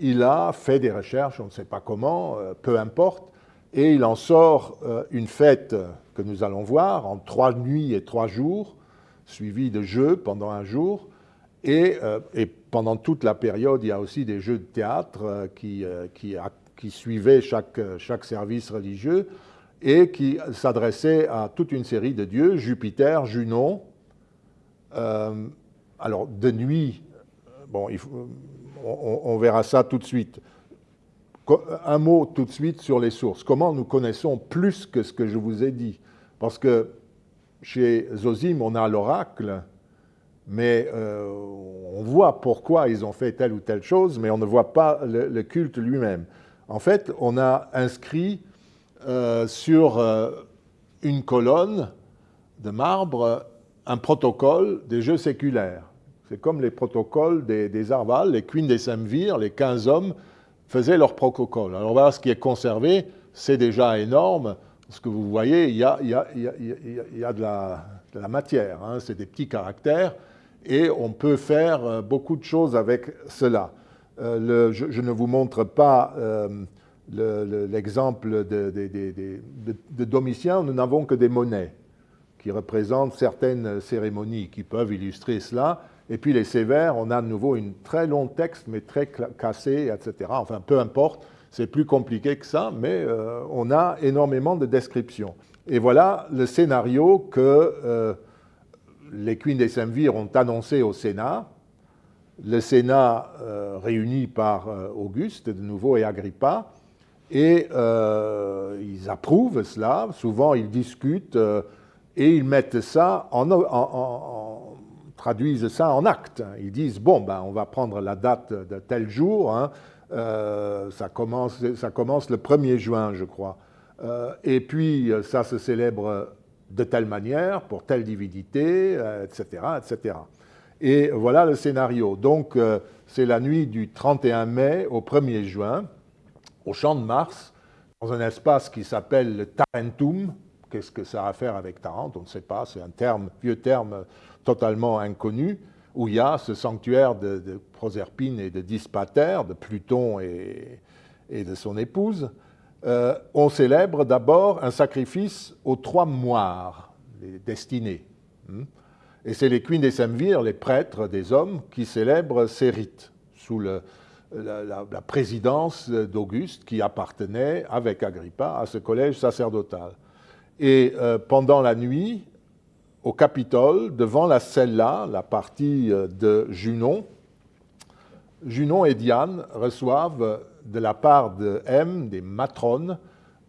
il a fait des recherches, on ne sait pas comment, peu importe, et il en sort une fête que nous allons voir en trois nuits et trois jours, suivi de jeux pendant un jour. Euh, et, pendant toute la période, il y a aussi des jeux de théâtre euh, qui, euh, qui, qui, suivaient chaque, chaque service religieux et qui s'adressaient à toute une série de dieux, Jupiter, Junon. alors, de nuit, bon, il on, verra ça tout de suite. Un mot tout de suite sur les sources. Comment nous connaissons plus que ce que je vous ai dit? Parce que chez Zosime, on a l'oracle, mais euh, on voit pourquoi ils ont fait telle ou telle chose, mais on ne voit pas le, culte lui-même. En fait, on a inscrit euh, sur euh, une colonne de marbre un protocole des jeux séculaires. C'est comme les protocoles des, des Arval, les Queen des Semvir, les 15 hommes faisaient leur protocole. Alors voilà, ce qui est conservé, c'est déjà énorme. Ce que vous voyez, il y a, de, la, matière, hein. c'est des petits caractères, et on peut faire euh, beaucoup de choses avec cela. Euh, je, ne vous montre pas euh, l'exemple de, de, de, Domitien, nous n'avons que des monnaies qui représentent certaines cérémonies qui peuvent illustrer cela. Et puis les sévères, on a de nouveau un très long texte, mais très cassé, etc. Enfin, peu importe. C'est plus compliqué que ça, mais euh, on a énormément de descriptions. Et voilà le scénario que euh, les Queens des Semvir ont annoncé au Sénat. Le Sénat euh, réuni par Auguste, de nouveau, et Agrippa, et ils approuvent cela. Souvent, ils discutent et ils mettent ça en, traduisent ça en acte. Ils disent bon, ben, on va prendre la date de tel jour. Hein, euh, ça, commence, ça commence le 1er juin, je crois. Euh, et puis, ça se célèbre de telle manière, pour telle divinité, etc., euh, etc. Et voilà le scénario. Donc, c'est la nuit du 31 mai au 1er juin, au Champ de Mars, dans un espace qui s'appelle le Tarentum. Qu'est-ce que ça a à faire avec Tarente? On ne sait pas, c'est un terme, vieux terme totalement inconnu où il y a ce sanctuaire de, Proserpine et de Dispater, de Pluton et, de son épouse, euh, on célèbre d'abord un sacrifice aux trois moires, les destinés. Hmm. Et c'est les Queen des Semvir, les prêtres des hommes, qui célèbrent ces rites sous la, présidence d'Auguste, qui appartenait, avec Agrippa, à ce collège sacerdotal. Et euh, pendant la nuit, au Capitole, devant la cella, la partie euh, de Junon, Junon et Diane reçoivent de la part de M, des matrones,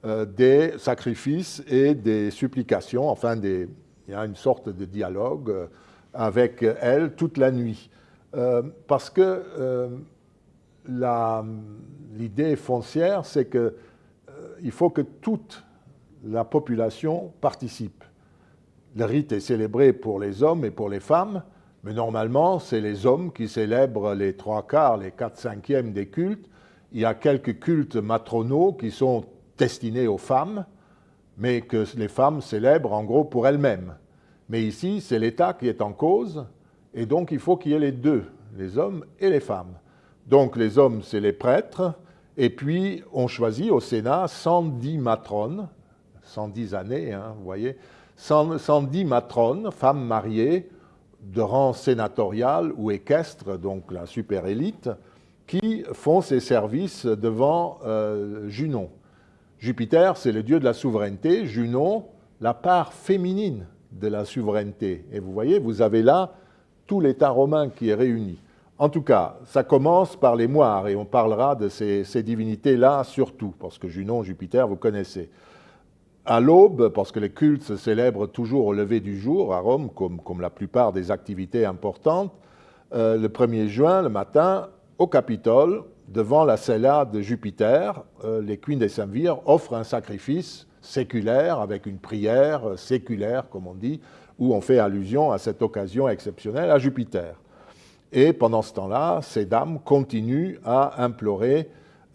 euh, des sacrifices et des supplications, enfin il y a une sorte de dialogue euh, avec elles toute la nuit. parce que l'idée foncière, c'est qu'il faut que toute la population participe le rite est célébré pour les hommes et pour les femmes, mais normalement, c'est les hommes qui célèbrent les trois quarts, les quatre cinquièmes des cultes. Il y a quelques cultes matronaux qui sont destinés aux femmes, mais que les femmes célèbrent en gros pour elles-mêmes. Mais ici, c'est l'État qui est en cause, et donc il faut qu'il y ait les deux, les hommes et les femmes. Donc les hommes, c'est les prêtres, et puis on choisit au Sénat 110 matrones, 110 années, hein, vous voyez, 110 matrones, femmes mariées, de rang sénatorial ou équestre, donc la super élite, qui font ces services devant euh, Junon. Jupiter, c'est le dieu de la souveraineté, Junon, la part féminine de la souveraineté. Et vous voyez, vous avez là tout l'État romain qui est réuni. En tout cas, ça commence par les moires, et on parlera de ces, ces divinités-là surtout, parce que Junon, Jupiter, vous connaissez à l'aube, parce que les cultes se célèbrent toujours au lever du jour à Rome, comme, la plupart des activités importantes, euh, le 1er juin, le matin, au Capitole, devant la cella de Jupiter, euh, les Queens des Semvir offrent un sacrifice séculaire, avec une prière séculaire, comme on dit, où on fait allusion à cette occasion exceptionnelle à Jupiter. Et pendant ce temps-là, ces dames continuent à implorer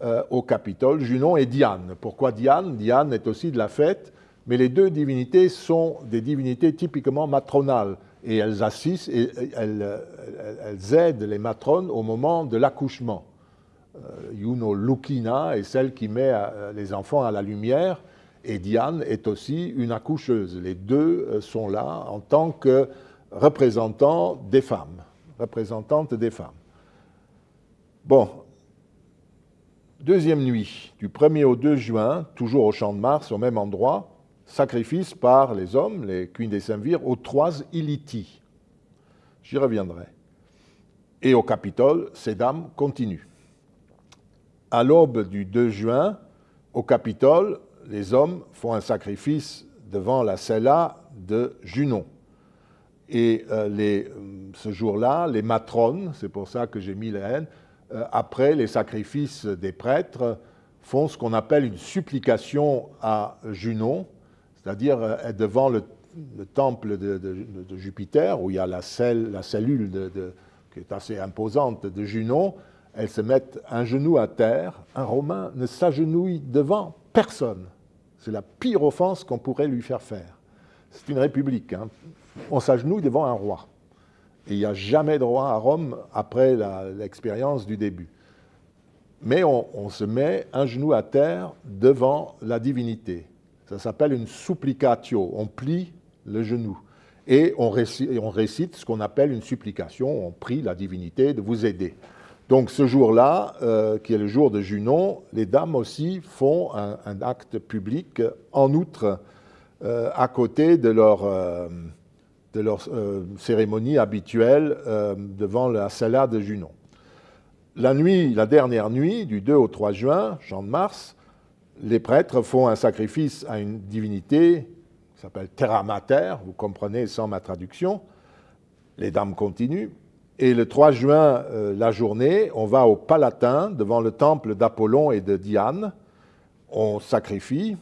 euh, au Capitole, Junon et Diane. Pourquoi Diane? Diane est aussi de la fête, mais les deux divinités sont des divinités typiquement matronales et elles assistent et elles, aident les matrones au moment de l'accouchement. Euh, Juno Lukina est celle qui met euh, les enfants à la lumière et Diane est aussi une accoucheuse. Les deux sont là en tant que représentants des femmes, représentantes des femmes. Bon, Deuxième nuit, du 1er au 2 juin, toujours au champ de Mars, au même endroit, sacrifice par les hommes, les Queen des Saint-Vire, aux trois Iliti. J'y reviendrai. Et au Capitole, ces dames continuent. À l'aube du 2 juin, au Capitole, les hommes font un sacrifice devant la cella de Junon. Et euh, euh, ce jour-là, les matrones, c'est pour ça que j'ai mis la haine, après les sacrifices des prêtres, font ce qu'on appelle une supplication à Junon, c'est-à-dire euh, devant le, temple de, Jupiter, où il y a la, la cellule qui est assez imposante de Junon, elles se mettent un genou à terre. Un Romain ne s'agenouille devant personne. C'est la pire offense qu'on pourrait lui faire faire. C'est une république. Hein. On s'agenouille devant un roi. Il n'y a jamais de roi à Rome après l'expérience du début. Mais on, se met un genou à terre devant la divinité. Ça s'appelle une supplicatio. On plie le genou. Et on récite, ce qu'on appelle une supplication. On prie la divinité de vous aider. Donc ce jour-là, euh, qui est le jour de Junon, les dames aussi font un, acte public en outre euh, à côté de leur... Euh, de leur euh, cérémonie habituelle euh, devant la salle de Junon. La nuit, la dernière nuit, du 2 au 3 juin, Jean de Mars, les prêtres font un sacrifice à une divinité qui s'appelle Terra Mater, vous comprenez sans ma traduction. Les dames continuent. Et le 3 juin, euh, la journée, on va au Palatin, devant le temple d'Apollon et de Diane. On sacrifie,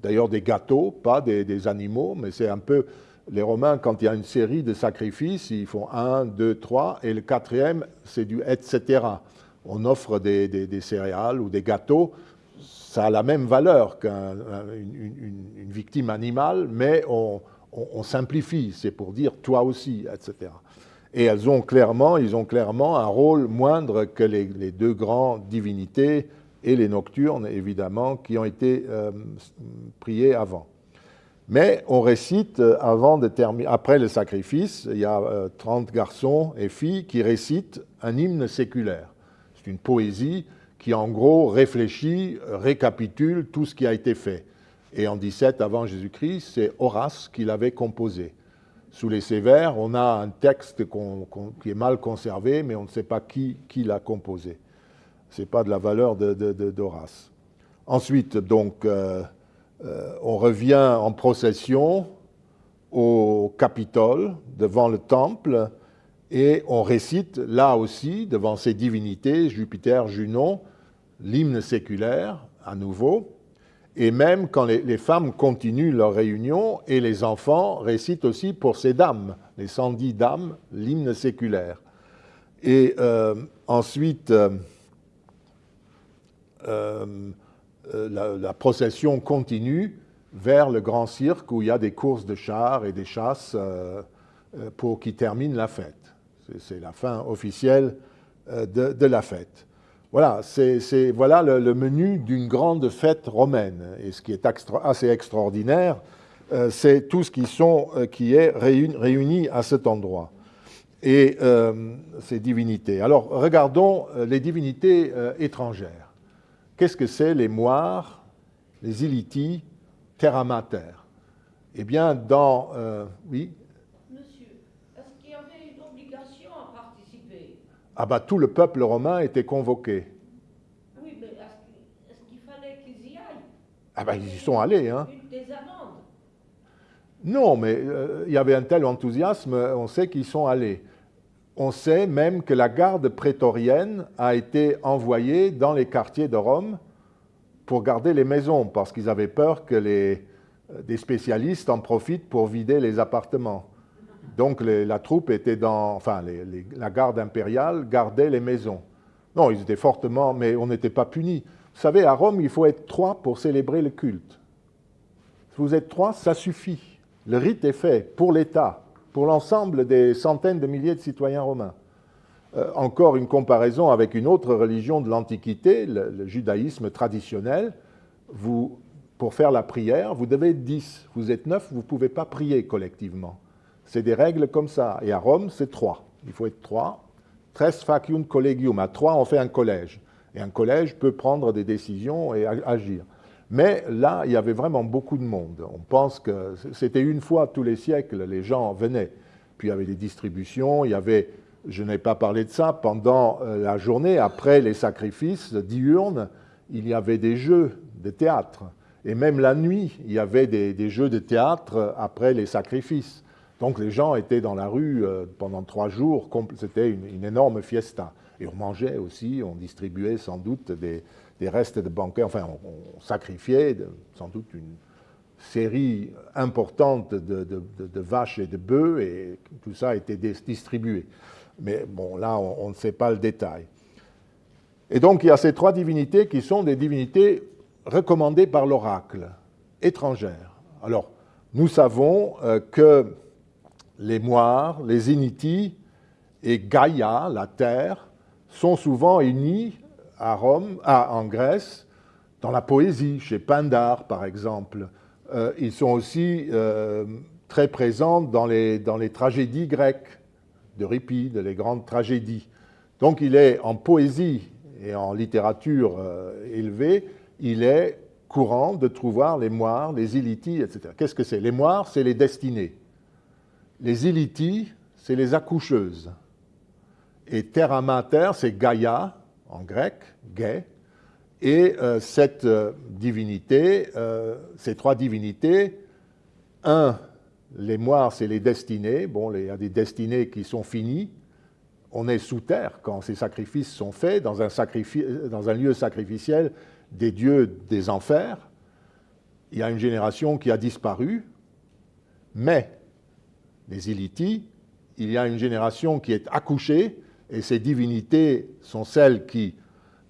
d'ailleurs des gâteaux, pas des animaux, mais c'est un peu les Romains, quand il y a une série de sacrifices, ils font un, deux, trois, et le quatrième, c'est du etc. On offre des, céréales ou des gâteaux, ça a la même valeur qu'une victime animale, mais on, simplifie, c'est pour dire toi aussi, etc. Et elles ont clairement, ils ont clairement un rôle moindre que les, deux grandes divinités et les nocturnes, évidemment, qui ont été euh, priées avant. Mais on récite, euh, après le sacrifice, il y a 30 euh, garçons et filles qui récitent un hymne séculaire. C'est une poésie qui, en gros, réfléchit, récapitule tout ce qui a été fait. Et en 17 avant Jésus-Christ, c'est Horace qui l'avait composé. Sous les Sévères, on a un texte qui est mal conservé, mais on ne sait pas qui, l'a composé. Ce n'est pas de la valeur d'Horace. Ensuite, donc, euh, euh, on revient en procession au Capitole, devant le temple, et on récite là aussi, devant ces divinités, Jupiter, Junon, l'hymne séculaire, à nouveau, et même quand les, femmes continuent leur réunion, et les enfants récitent aussi pour ces dames, les 110 dames, l'hymne séculaire. Et euh, ensuite, euh, euh, la, procession continue vers le grand cirque où il y a des courses de chars et des chasses euh, euh, pour qui termine la fête. C'est la fin officielle de, la fête. Voilà, c'est voilà le, menu d'une grande fête romaine. Et ce qui est assez extraordinaire, c'est tout ce qui, est réuni, à cet endroit. Et ces divinités. Alors, regardons les divinités étrangères. Qu'est-ce que c'est les moires, les iliti, terra mater Eh bien, dans... Euh, oui? Monsieur, est-ce qu'il y avait une obligation à participer? Ah bah tout le peuple romain était convoqué. Oui, mais est-ce qu'il fallait qu'ils y aillent? Ah bah ils y sont allés, hein. Des amendes Non, mais euh, il y avait un tel enthousiasme, on sait qu'ils sont allés. On sait même que la garde prétorienne a été envoyée dans les quartiers de Rome pour garder les maisons, parce qu'ils avaient peur que les, euh, des spécialistes en profitent pour vider les appartements. Donc la troupe était dans, enfin la garde impériale gardait les maisons. Non, ils étaient fortement, mais on n'était pas punis. Vous savez, à Rome, il faut être trois pour célébrer le culte. Si vous êtes trois, ça suffit. Le rite est fait pour l'État, pour l'ensemble des centaines de milliers de citoyens romains. Euh, encore une comparaison avec une autre religion de l'Antiquité, le, judaïsme traditionnel. Pour faire la prière, vous devez être dix. Vous êtes neuf, vous ne pouvez pas prier collectivement. C'est des règles comme ça. Et à Rome, c'est trois. Il faut être trois. Tres facium collegium. À trois, on fait un collège. Et un collège peut prendre des décisions et agir. Mais là, il y avait vraiment beaucoup de monde. On pense que c'était une fois tous les siècles, les gens venaient. Puis il y avait des distributions, il y avait, je n'ai pas parlé de ça, pendant euh, la journée, après les sacrifices diurnes, il y avait des jeux de théâtre. Et même la nuit, il y avait des, jeux de théâtre après les sacrifices. Donc les gens étaient dans la rue euh, pendant trois jours, c'était une, énorme fiesta. Et on mangeait aussi, on distribuait sans doute des, des restes de banquets, enfin on, sacrifiait sans doute une série importante de, vaches et de bœufs et tout ça été distribué. Mais bon, là, on, ne sait pas le détail. Et donc, il y a ces trois divinités qui sont des divinités recommandées par l'oracle, étrangères. Alors, nous savons euh, que les Moires, les Initis et Gaïa, la terre, sont souvent unis à Rome, en Grèce, dans la poésie, chez Pindare par exemple. Euh, ils sont aussi euh, très présents dans les, dans les tragédies grecques d'Euripide, les grandes tragédies. Donc il est en poésie et en littérature euh, élevée, il est courant de trouver les moires, les ilitis, etc. Qu'est-ce que c'est? Les moires, c'est les destinées. Les ilitis, c'est les accoucheuses. Et terra mater, c'est Gaïa, en grec, gay, et euh, cette euh, divinité, euh, ces trois divinités, un, les moires, c'est les destinées, bon, il y a des destinées qui sont finies, on est sous terre quand ces sacrifices sont faits dans un, lieu sacrificiel des dieux des enfers, il y a une génération qui a disparu, mais les Ilitis, il y a une génération qui est accouchée, et ces divinités sont celles qui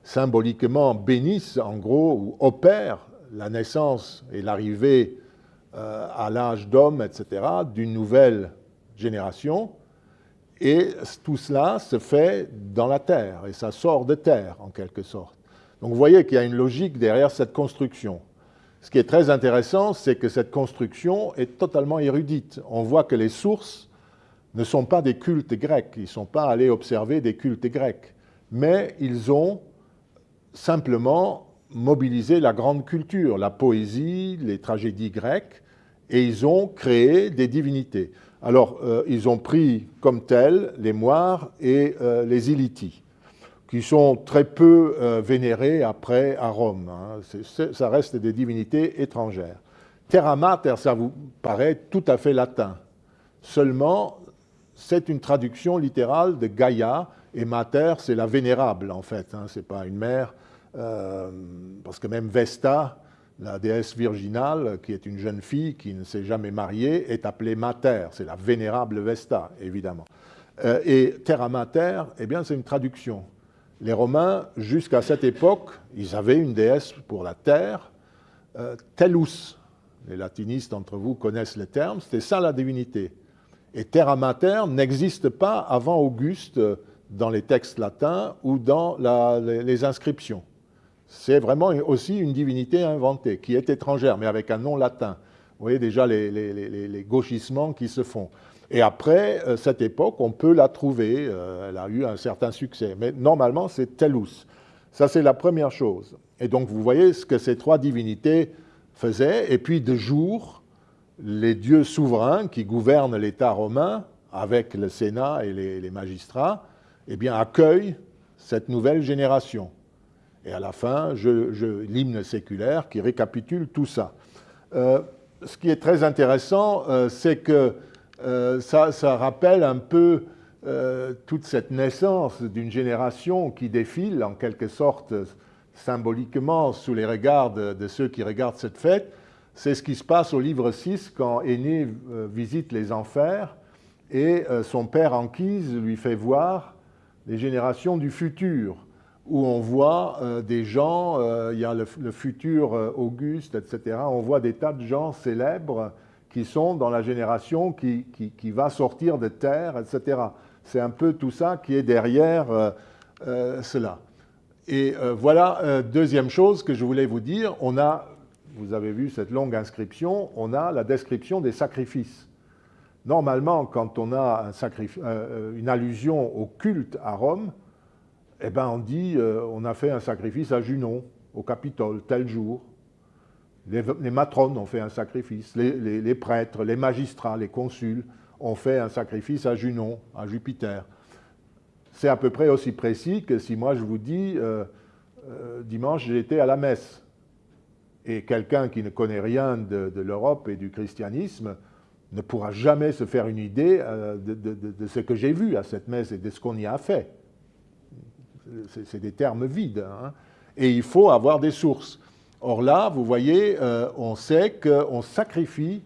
symboliquement bénissent en gros ou opèrent la naissance et l'arrivée euh, à l'âge d'homme, etc., d'une nouvelle génération. Et tout cela se fait dans la terre, et ça sort de terre en quelque sorte. Donc vous voyez qu'il y a une logique derrière cette construction. Ce qui est très intéressant, c'est que cette construction est totalement érudite. On voit que les sources ne sont pas des cultes grecs, ils ne sont pas allés observer des cultes grecs, mais ils ont simplement mobilisé la grande culture, la poésie, les tragédies grecques, et ils ont créé des divinités. Alors, euh, ils ont pris comme tels les moires et euh, les ilitis, qui sont très peu euh, vénérés après à Rome. Hein. ça reste des divinités étrangères. Terra mater, ça vous paraît tout à fait latin. Seulement, c'est une traduction littérale de Gaïa, et Mater, c'est la vénérable, en fait. Hein, ce n'est pas une mère, euh, parce que même Vesta, la déesse virginale, qui est une jeune fille qui ne s'est jamais mariée, est appelée Mater. C'est la vénérable Vesta, évidemment. Euh, et Terra Mater, eh bien, c'est une traduction. Les Romains, jusqu'à cette époque, ils avaient une déesse pour la terre, euh, Tellus. Les latinistes d'entre vous connaissent le terme, c'était ça la divinité. Et terra mater n'existe pas avant Auguste dans les textes latins ou dans les, inscriptions. C'est vraiment aussi une divinité inventée, qui est étrangère, mais avec un nom latin. Vous voyez déjà les, gauchissements qui se font. Et après euh, cette époque, on peut la trouver. Euh, elle a eu un certain succès. Mais normalement, c'est Tellus. Ça, c'est la première chose. Et donc, vous voyez ce que ces trois divinités faisaient. Et puis, de jour, les dieux souverains qui gouvernent l'État romain, avec le Sénat et les, magistrats, eh bien, accueillent cette nouvelle génération. Et à la fin, je, l'hymne séculaire qui récapitule tout ça. Euh, ce qui est très intéressant, euh, c'est que euh, ça, rappelle un peu toute cette naissance d'une génération qui défile en quelque sorte symboliquement sous les regards de ceux qui regardent cette fête, c'est ce qui se passe au livre 6 quand Aîné euh, visite les enfers et euh, son père Anquise lui fait voir les générations du futur, où on voit des gens, il y a le, futur Auguste, etc. On voit des tas de gens célèbres qui sont dans la génération qui, qui, va sortir de terre, etc. C'est un peu tout ça qui est derrière cela. Et voilà, deuxième chose que je voulais vous dire, on a vous avez vu cette longue inscription, on a la description des sacrifices. Normalement, quand on a euh, euh, une allusion au culte à Rome, eh ben on dit euh, on a fait un sacrifice à Junon, au Capitole, tel jour. Les, matrones ont fait un sacrifice, les, prêtres, les magistrats, les consuls ont fait un sacrifice à Junon, à Jupiter. C'est à peu près aussi précis que si moi je vous dis dimanche été à la messe. Et quelqu'un qui ne connaît rien de, l'Europe et du christianisme ne pourra jamais se faire une idée euh, de, ce que j'ai vu à cette messe et de ce qu'on y a fait. C'est des termes vides. Hein. Et il faut avoir des sources. Or là, vous voyez, euh, on sait qu'on sacrifie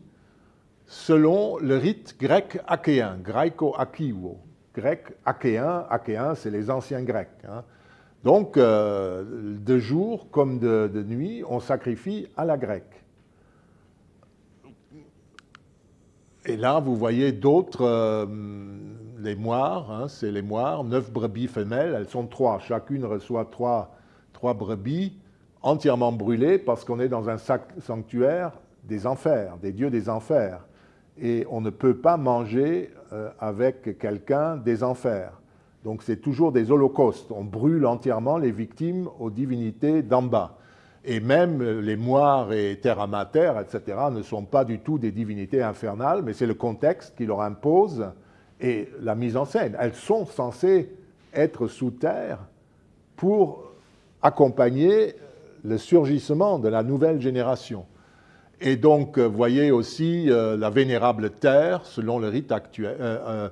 selon le rite grec achéen, greco-achéo. Grec achéen, achéen, c'est les anciens grecs. Hein. Donc, euh, de jour comme de, nuit, on sacrifie à la grecque. Et là, vous voyez d'autres, euh, les moires, hein, c'est les moires, neuf brebis femelles, elles sont trois, chacune reçoit trois, brebis entièrement brûlées parce qu'on est dans un sanctuaire des enfers, des dieux des enfers. Et on ne peut pas manger euh, avec quelqu'un des enfers. Donc c'est toujours des holocaustes. On brûle entièrement les victimes aux divinités d'en bas. Et même les moires et terre mater, etc., ne sont pas du tout des divinités infernales, mais c'est le contexte qui leur impose et la mise en scène. Elles sont censées être sous terre pour accompagner le surgissement de la nouvelle génération. Et donc, vous voyez aussi euh, la vénérable terre, selon le rite actuel, euh, euh,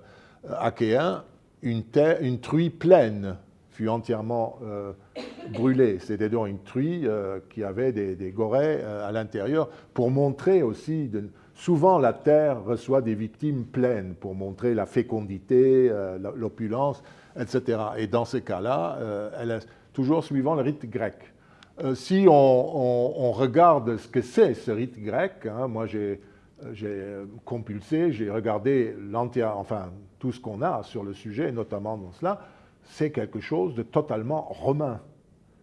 achéen, une, truie pleine fut entièrement euh, brûlée. C'était donc une truie euh, qui avait des, gorées euh, à l'intérieur pour montrer aussi, souvent la terre reçoit des victimes pleines pour montrer la fécondité, l'opulence, etc. Et dans ces cas-là, elle est toujours suivant le rite grec. si on, regarde ce que c'est ce rite grec, hein, moi j'ai compulsé, j'ai regardé l'entière, enfin tout ce qu'on a sur le sujet, notamment dans cela, c'est quelque chose de totalement romain.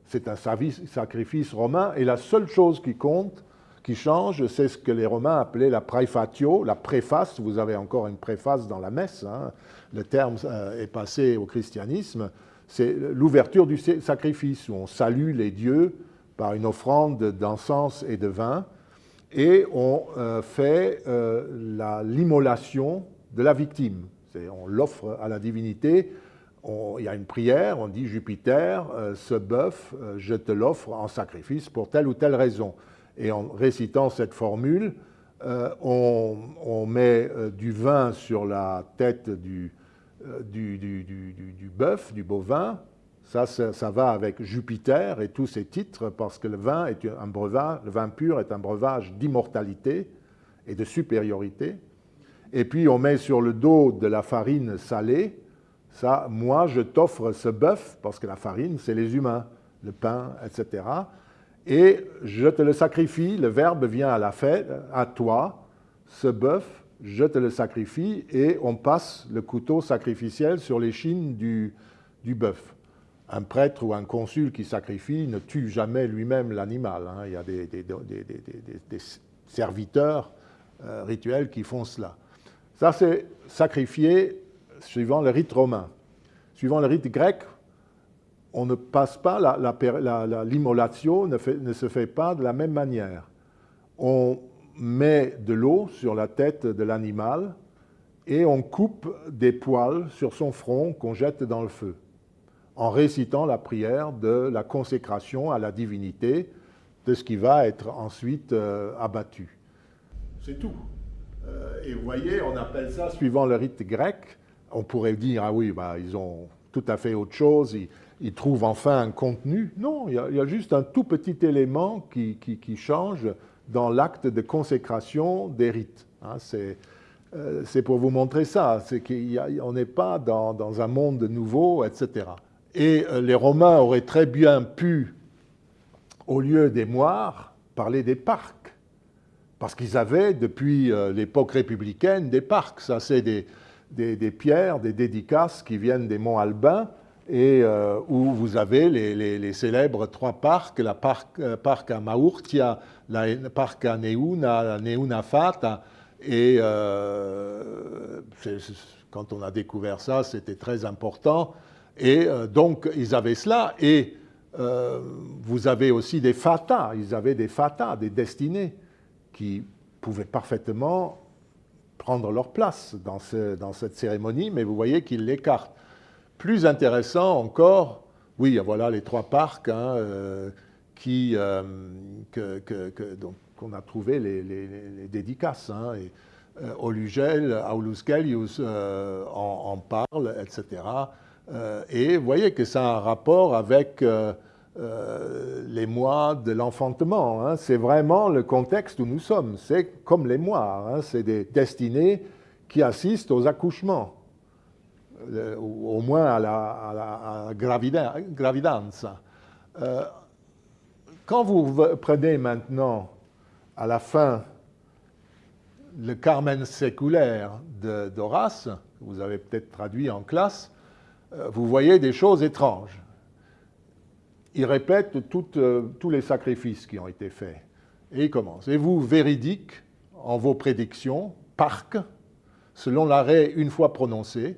C'est un sacrifice romain, et la seule chose qui compte, qui change, c'est ce que les Romains appelaient la préfatio, la préface. Vous avez encore une préface dans la messe, hein. le terme euh, est passé au christianisme. C'est l'ouverture du sacrifice, où on salue les dieux par une offrande d'encens et de vin, et on euh, fait euh, l'immolation de la victime on l'offre à la divinité, il y a une prière, on dit Jupiter, euh, ce bœuf, euh, je te l'offre en sacrifice pour telle ou telle raison. Et en récitant cette formule, euh, on, met du vin sur la tête du, bœuf, du bovin. Ça, ça, ça, va avec Jupiter et tous ses titres, parce que le vin, est un breuvage, le vin pur est un breuvage d'immortalité et de supériorité et puis on met sur le dos de la farine salée, ça, moi je t'offre ce bœuf, parce que la farine, c'est les humains, le pain, etc. Et je te le sacrifie, le verbe vient à la fête, à toi, ce bœuf, je te le sacrifie, et on passe le couteau sacrificiel sur l'échine du, du bœuf. Un prêtre ou un consul qui sacrifie ne tue jamais lui-même l'animal. Hein. Il y a des, serviteurs euh, rituels qui font cela. Ça, c'est sacrifié suivant le rite romain. Suivant le rite grec, on ne passe pas, l'immolation ne, ne, se fait pas de la même manière. On met de l'eau sur la tête de l'animal et on coupe des poils sur son front qu'on jette dans le feu, en récitant la prière de la consécration à la divinité de ce qui va être ensuite euh, abattu. C'est tout. Euh, et vous voyez, on appelle ça, suivant le rite grec, on pourrait dire, ah oui, bah, ils ont tout à fait autre chose, ils, trouvent enfin un contenu. Non, il y, a, juste un tout petit élément qui, qui, change dans l'acte de consécration des rites. Hein. Euh, c'est pour vous montrer ça, c'est qu'on n'est pas dans, dans, un monde nouveau, etc. Et les Romains auraient très bien pu, au lieu des moires, parler des parcs. Parce qu'ils avaient, depuis l'époque républicaine, des parcs. Ça, c'est des, des, pierres, des dédicaces qui viennent des monts Albins et euh, où vous avez les, célèbres trois parcs, le parc, euh, parc à Maurtia, le parc à Neuna, la Neuna Fata, et euh, quand on a découvert ça, c'était très important. Et donc, ils avaient cela, et vous avez aussi des fatas, ils avaient des fatas, des destinées, pouvaient parfaitement prendre leur place dans, cette cérémonie, mais vous voyez qu'ils l'écartent. Plus intéressant encore, oui, voilà les trois parcs hein, euh, qui, euh, donc, qu'on a trouvé les, dédicaces. Hein, et, euh, Olugel, Aulus Gellius en, parle, etc. et vous voyez que ça a un rapport avec les mois de l'enfantement. Hein. C'est vraiment le contexte où nous sommes. C'est comme les mois. Hein. C'est des destinées qui assistent aux accouchements. Euh, au moins à la, à gravidance. Euh, quand vous prenez maintenant à la fin le Carmen séculaire d'Horace, vous avez peut-être traduit en classe, euh, vous voyez des choses étranges. Il répète tous les sacrifices qui ont été faits. Et il commence. Et vous, véridique en vos prédictions, parc, selon l'arrêt une fois prononcé,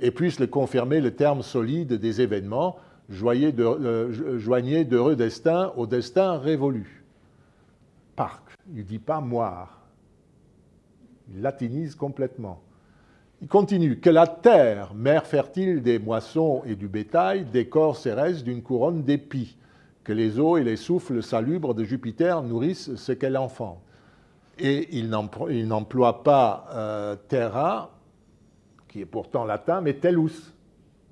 et puisse le confirmer le terme solide des événements, euh, joignez d'heureux destin au destin révolu. Parc, il ne dit pas moire. Il latinise complètement. Il continue que la terre, mère fertile des moissons et du bétail, décore restes d'une couronne d'épis, que les eaux et les souffles salubres de Jupiter nourrissent ce qu'elle enfante. Et il n'emploie pas euh, terra qui est pourtant latin, mais tellus.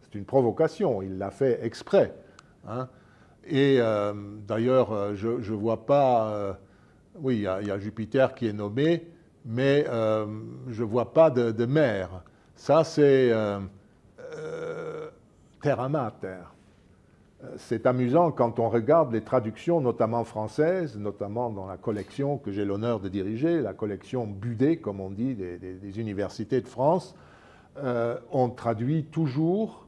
C'est une provocation, il l'a fait exprès. Hein. Et euh, d'ailleurs, euh, je ne vois pas... Oui, il y, a Jupiter qui est nommé, mais je ne vois pas de, mer. Ça, c'est terra mater. C'est amusant quand on regarde les traductions, notamment françaises, notamment dans la collection que j'ai l'honneur de diriger, la collection Budet, comme on dit, des universités de France. Euh, on traduit toujours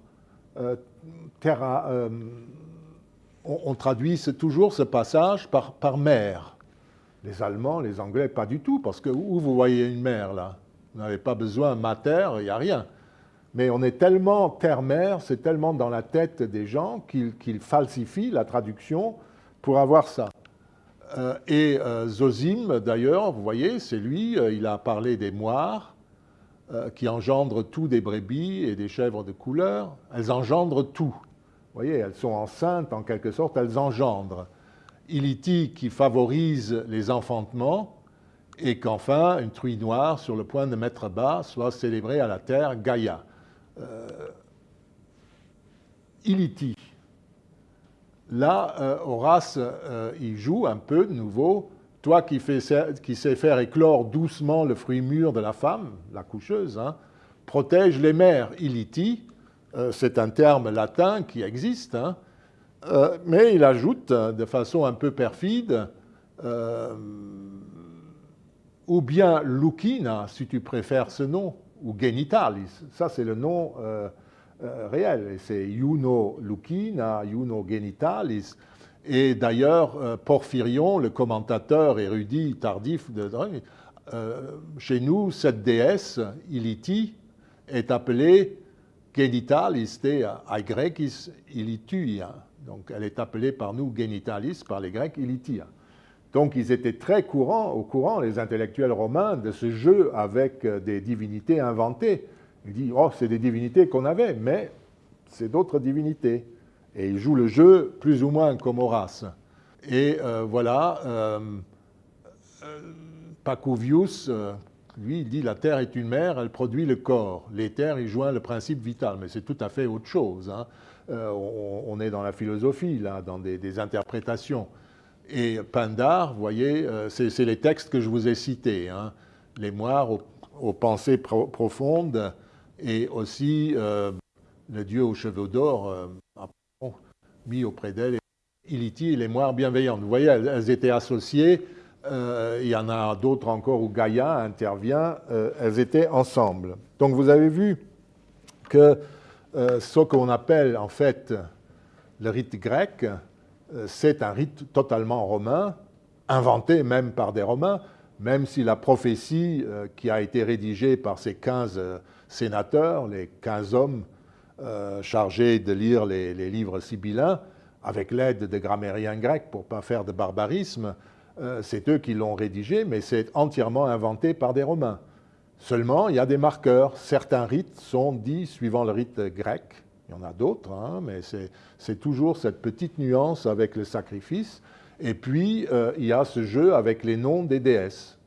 euh, terra, euh, on, traduit toujours ce passage par, par mer. Les Allemands, les Anglais, pas du tout, parce que où vous voyez une mer là? Vous n'avez pas besoin mater, il n'y a rien. Mais on est tellement terre-mer, c'est tellement dans la tête des gens qu'ils falsifient la traduction pour avoir ça. et Zosime, d'ailleurs, vous voyez, c'est lui, il a parlé des moires, euh, qui engendrent tout des brebis et des chèvres de couleur. Elles engendrent tout. Vous voyez, elles sont enceintes en quelque sorte, elles engendrent. Iliti qui favorise les enfantements et qu'enfin une truie noire sur le point de mettre bas soit célébrée à la terre Gaïa. Euh, Iliti. Là, euh, Horace, il joue un peu de nouveau toi qui, sais faire éclore doucement le fruit mûr de la femme, la coucheuse, hein, protège les mères, iliti, euh, c'est un terme latin qui existe, hein, euh, mais il ajoute de façon un peu perfide, euh, ou bien lucina, si tu préfères ce nom, ou genitalis, ça c'est le nom réel, c'est iuno lucina, iuno genitalis, et d'ailleurs, euh, Porphyrion, le commentateur érudit tardif, de, euh, chez nous, cette déesse, Iliti, est appelée genitalis te aegrekis ilituia. Donc elle est appelée par nous genitalis, par les Grecs, ilitia. Donc ils étaient très courants, au courant, les intellectuels romains, de ce jeu avec euh, des divinités inventées. Ils disent, oh, c'est des divinités qu'on avait, mais c'est d'autres divinités. Et il joue le jeu plus ou moins comme Horace. Et euh, voilà, euh, Pacuvius, lui, il dit la terre est une mère, elle produit le corps. L'éther, il joint le principe vital, mais c'est tout à fait autre chose. Hein. On, est dans la philosophie, là, dans des, interprétations. Et Pindar, vous voyez, c'est les textes que je vous ai cités. Hein. Les moires aux, pensées profondes et aussi le dieu aux cheveux d'or, mis auprès d'elle Iliti, les moires bienveillantes. Vous voyez, elles, étaient associées. Euh, il y en a d'autres encore où Gaïa intervient. Euh, elles étaient ensemble. Donc vous avez vu que euh, ce qu'on appelle en fait le rite grec, c'est un rite totalement romain, inventé même par des Romains, même si la prophétie qui a été rédigée par ces 15 sénateurs, les 15 hommes chargés de lire les, livres sibyllins, avec l'aide des grammairiens grecs pour ne pas faire de barbarisme, euh, c'est eux qui l'ont rédigé, mais c'est entièrement inventé par des Romains. Seulement, il y a des marqueurs. Certains rites sont dits suivant le rite grec. Il y en a d'autres, hein, mais c'est toujours cette petite nuance avec le sacrifice. Et puis, euh, il y a ce jeu avec les noms des déesses.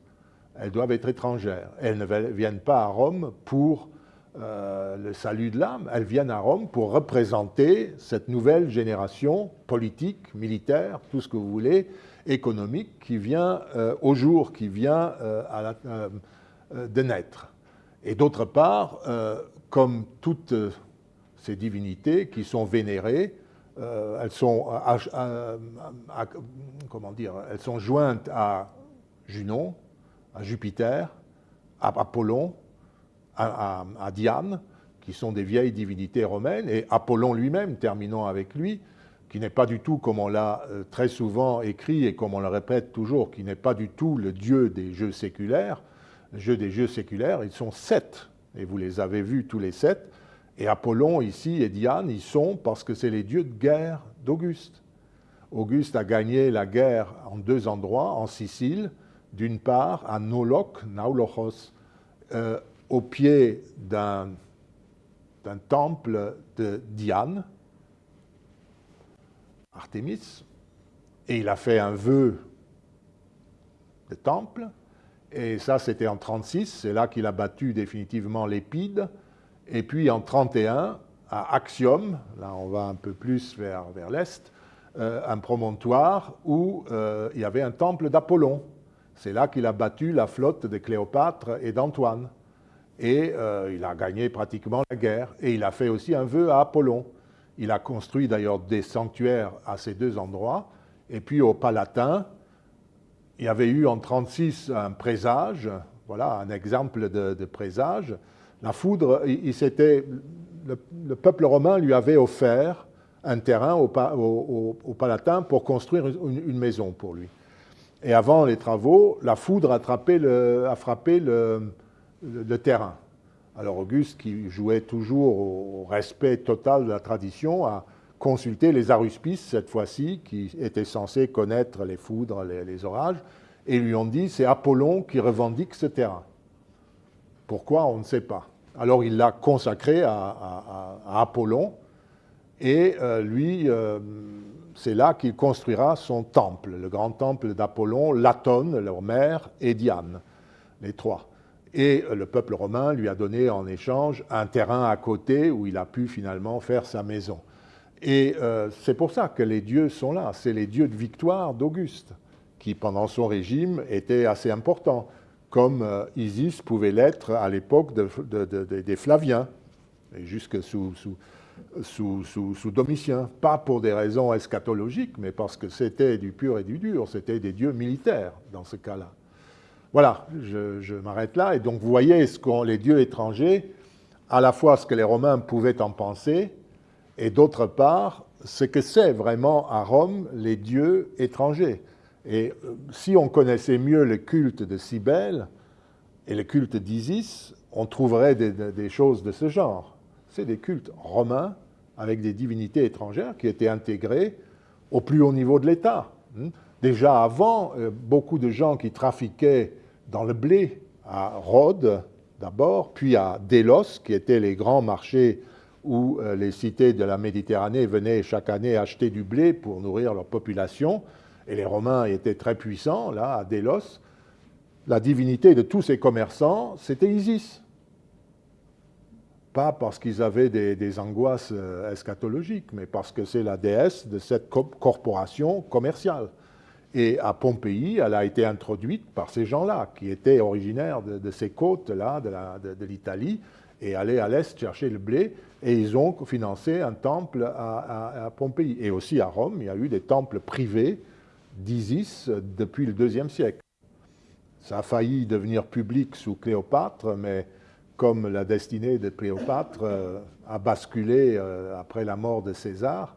Elles doivent être étrangères. Elles ne viennent pas à Rome pour euh, le salut de l'âme, elles viennent à Rome pour représenter cette nouvelle génération politique, militaire, tout ce que vous voulez, économique, qui vient euh, au jour, qui vient euh, de naître. Et d'autre part, comme toutes ces divinités qui sont vénérées, elles sont, comment dire, elles sont jointes à Junon, à Jupiter, à Apollon, à, Diane, qui sont des vieilles divinités romaines, et Apollon lui-même, terminons avec lui, qui n'est pas du tout, comme on l'a euh, très souvent écrit et comme on le répète toujours, qui n'est pas du tout le dieu des jeux séculaires. Jeu des jeux séculaires, ils sont sept, et vous les avez vus tous les sept. Et Apollon ici et Diane, ils sont parce que c'est les dieux de guerre d'Auguste. Auguste a gagné la guerre en deux endroits, en Sicile, d'une part à Nolok, Naulochos, euh, au pied d'un temple de Diane, Artémis, et il a fait un vœu de temple, et ça c'était en 36, c'est là qu'il a battu définitivement l'Épide, et puis en 31, à Axiom, là on va un peu plus vers, vers l'est, euh, un promontoire où euh, il y avait un temple d'Apollon. C'est là qu'il a battu la flotte de Cléopâtre et d'Antoine et euh, il a gagné pratiquement la guerre. Et il a fait aussi un vœu à Apollon. Il a construit d'ailleurs des sanctuaires à ces deux endroits. Et puis au Palatin, il y avait eu en 36 un présage, voilà un exemple de, présage. La foudre, il, le, peuple romain lui avait offert un terrain au, Palatin pour construire une, maison pour lui. Et avant les travaux, la foudre a, frappé le, terrain. Alors Auguste, qui jouait toujours au respect total de la tradition, a consulté les aruspices cette fois-ci, qui étaient censés connaître les foudres, les, orages, et lui ont dit c'est Apollon qui revendique ce terrain. Pourquoi On ne sait pas. Alors il l'a consacré à, Apollon, et euh, lui, euh, c'est là qu'il construira son temple, le grand temple d'Apollon, Latone, leur mère, et Diane, les trois. Et le peuple romain lui a donné en échange un terrain à côté où il a pu finalement faire sa maison. Et euh, c'est pour ça que les dieux sont là. C'est les dieux de victoire d'Auguste, qui pendant son régime étaient assez importants, comme euh, Isis pouvait l'être à l'époque des Flaviens, et jusque sous, sous, sous, Domitien. Pas pour des raisons eschatologiques, mais parce que c'était du pur et du dur, c'était des dieux militaires dans ce cas-là. Voilà, je, m'arrête là. Et donc vous voyez ce qu'ont les dieux étrangers, à la fois ce que les Romains pouvaient en penser, et d'autre part, ce que c'est vraiment à Rome les dieux étrangers. Et euh, si on connaissait mieux le culte de Cybèle et le culte d'Isis, on trouverait des, choses de ce genre. C'est des cultes romains avec des divinités étrangères qui étaient intégrées au plus haut niveau de l'État. Hmm? Déjà avant, euh, beaucoup de gens qui trafiquaient dans le blé à Rhodes d'abord, puis à Délos, qui étaient les grands marchés où euh, les cités de la Méditerranée venaient chaque année acheter du blé pour nourrir leur population. Et les Romains étaient très puissants, là, à Délos. La divinité de tous ces commerçants, c'était Isis. Pas parce qu'ils avaient des, angoisses euh, eschatologiques, mais parce que c'est la déesse de cette corporation commerciale. Et à Pompéi, elle a été introduite par ces gens-là, qui étaient originaires de, ces côtes-là, de l'Italie, et aller à l'est chercher le blé. Et ils ont financé un temple à, Pompéi. Et aussi à Rome, il y a eu des temples privés d'Isis depuis le deuxième siècle. Ça a failli devenir public sous Cléopâtre, mais comme la destinée de Cléopâtre euh, a basculé euh, après la mort de César,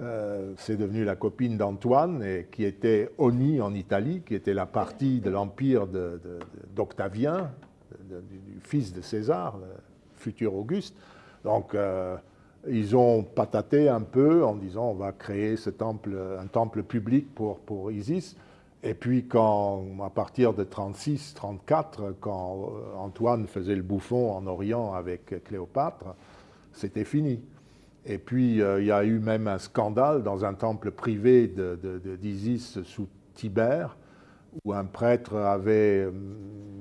euh, c'est devenu la copine d'Antoine, qui était Oni en Italie, qui était la partie de l'empire d'Octavien, du fils de César, le futur Auguste. Donc, ils ont pataté un peu en disant on va créer un temple public pour, pour Isis. Et puis, quand, à partir de 36, 34, quand Antoine faisait le bouffon en Orient avec Cléopâtre, c'était fini. Et puis, euh, il y a eu même un scandale dans un temple privé d'Isis de, sous Tibère, où un prêtre avait, euh,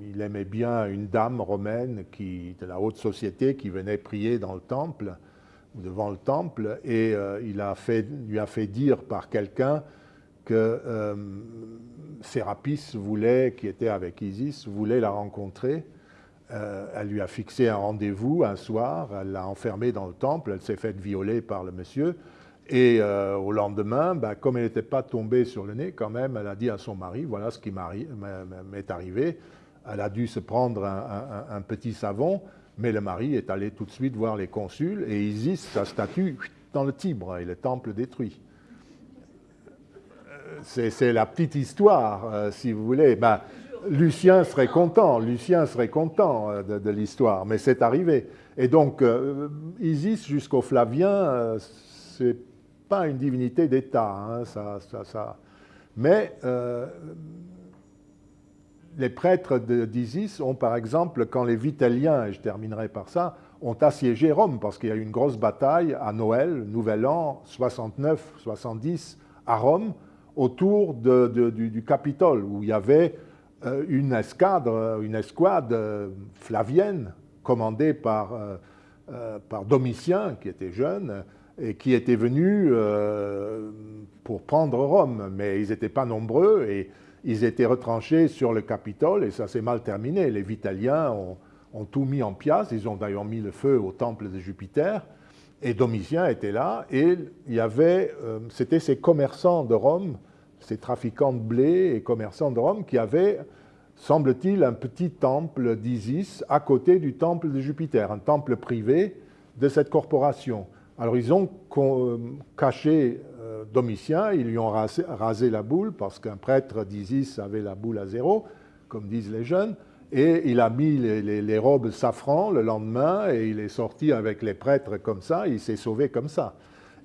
il aimait bien une dame romaine de la haute société qui venait prier dans le temple, devant le temple, et euh, il lui a fait dire par quelqu'un que Sérapis voulait, qui était avec Isis, voulait la rencontrer. Euh, elle lui a fixé un rendez-vous un soir, elle l'a enfermée dans le temple, elle s'est faite violer par le monsieur. Et euh, au lendemain, ben, comme elle n'était pas tombée sur le nez, quand même, elle a dit à son mari, voilà ce qui m'est arrivé. Elle a dû se prendre un, petit savon, mais le mari est allé tout de suite voir les consuls, et Isis, sa statue, dans le Tibre, et le temple détruit c'est la petite histoire, euh, si vous voulez. Ben, Lucien serait content, Lucien serait content euh, de, l'histoire, mais c'est arrivé. Et donc, Isis jusqu'au Flavien, c'est pas une divinité d'État, hein, ça, ça, mais les prêtres d'Isis ont, par exemple, quand les Vitelliens, et je terminerai par ça, ont assiégé Rome, parce qu'il y a eu une grosse bataille à Noël, Nouvel An, 69-70, à Rome, autour du, Capitole, où il y avait euh, une escadre, une escouade euh, flavienne commandée par, euh, par Domitien, qui était jeune, et qui était venu pour prendre Rome. Mais ils n'étaient pas nombreux et ils étaient retranchés sur le Capitole et ça s'est mal terminé. Les Vitaliens ont, tout mis en pièces, ils ont d'ailleurs mis le feu au temple de Jupiter. Et Domitien était là, et il y avait, c'était ces commerçants de Rome ces trafiquants de blé et commerçants de Rome qui avaient, semble-t-il, un petit temple d'Isis à côté du temple de Jupiter, un temple privé de cette corporation. Alors ils ont caché euh, Domitien, ils lui ont rasé, la boule parce qu'un prêtre d'Isis avait la boule à zéro, comme disent les jeunes, et il a mis les, robes safran le lendemain et il est sorti avec les prêtres comme ça, il s'est sauvé comme ça.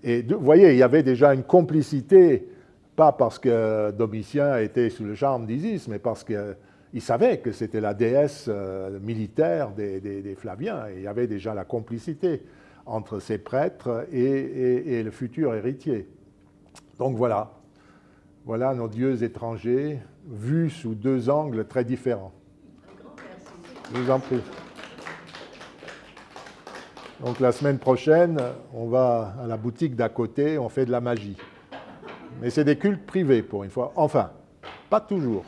Et vous voyez, il y avait déjà une complicité pas parce que Domitien était sous le charme d'Isis, mais parce qu'il savait que c'était la déesse euh, militaire des, Flaviens. Et il y avait déjà la complicité entre ces prêtres et, le futur héritier. Donc voilà, voilà nos dieux étrangers vus sous deux angles très différents. Je vous en prie. Donc la semaine prochaine, on va à la boutique d'à côté, on fait de la magie. Mais c'est des cultes privés pour une fois. Enfin, pas toujours.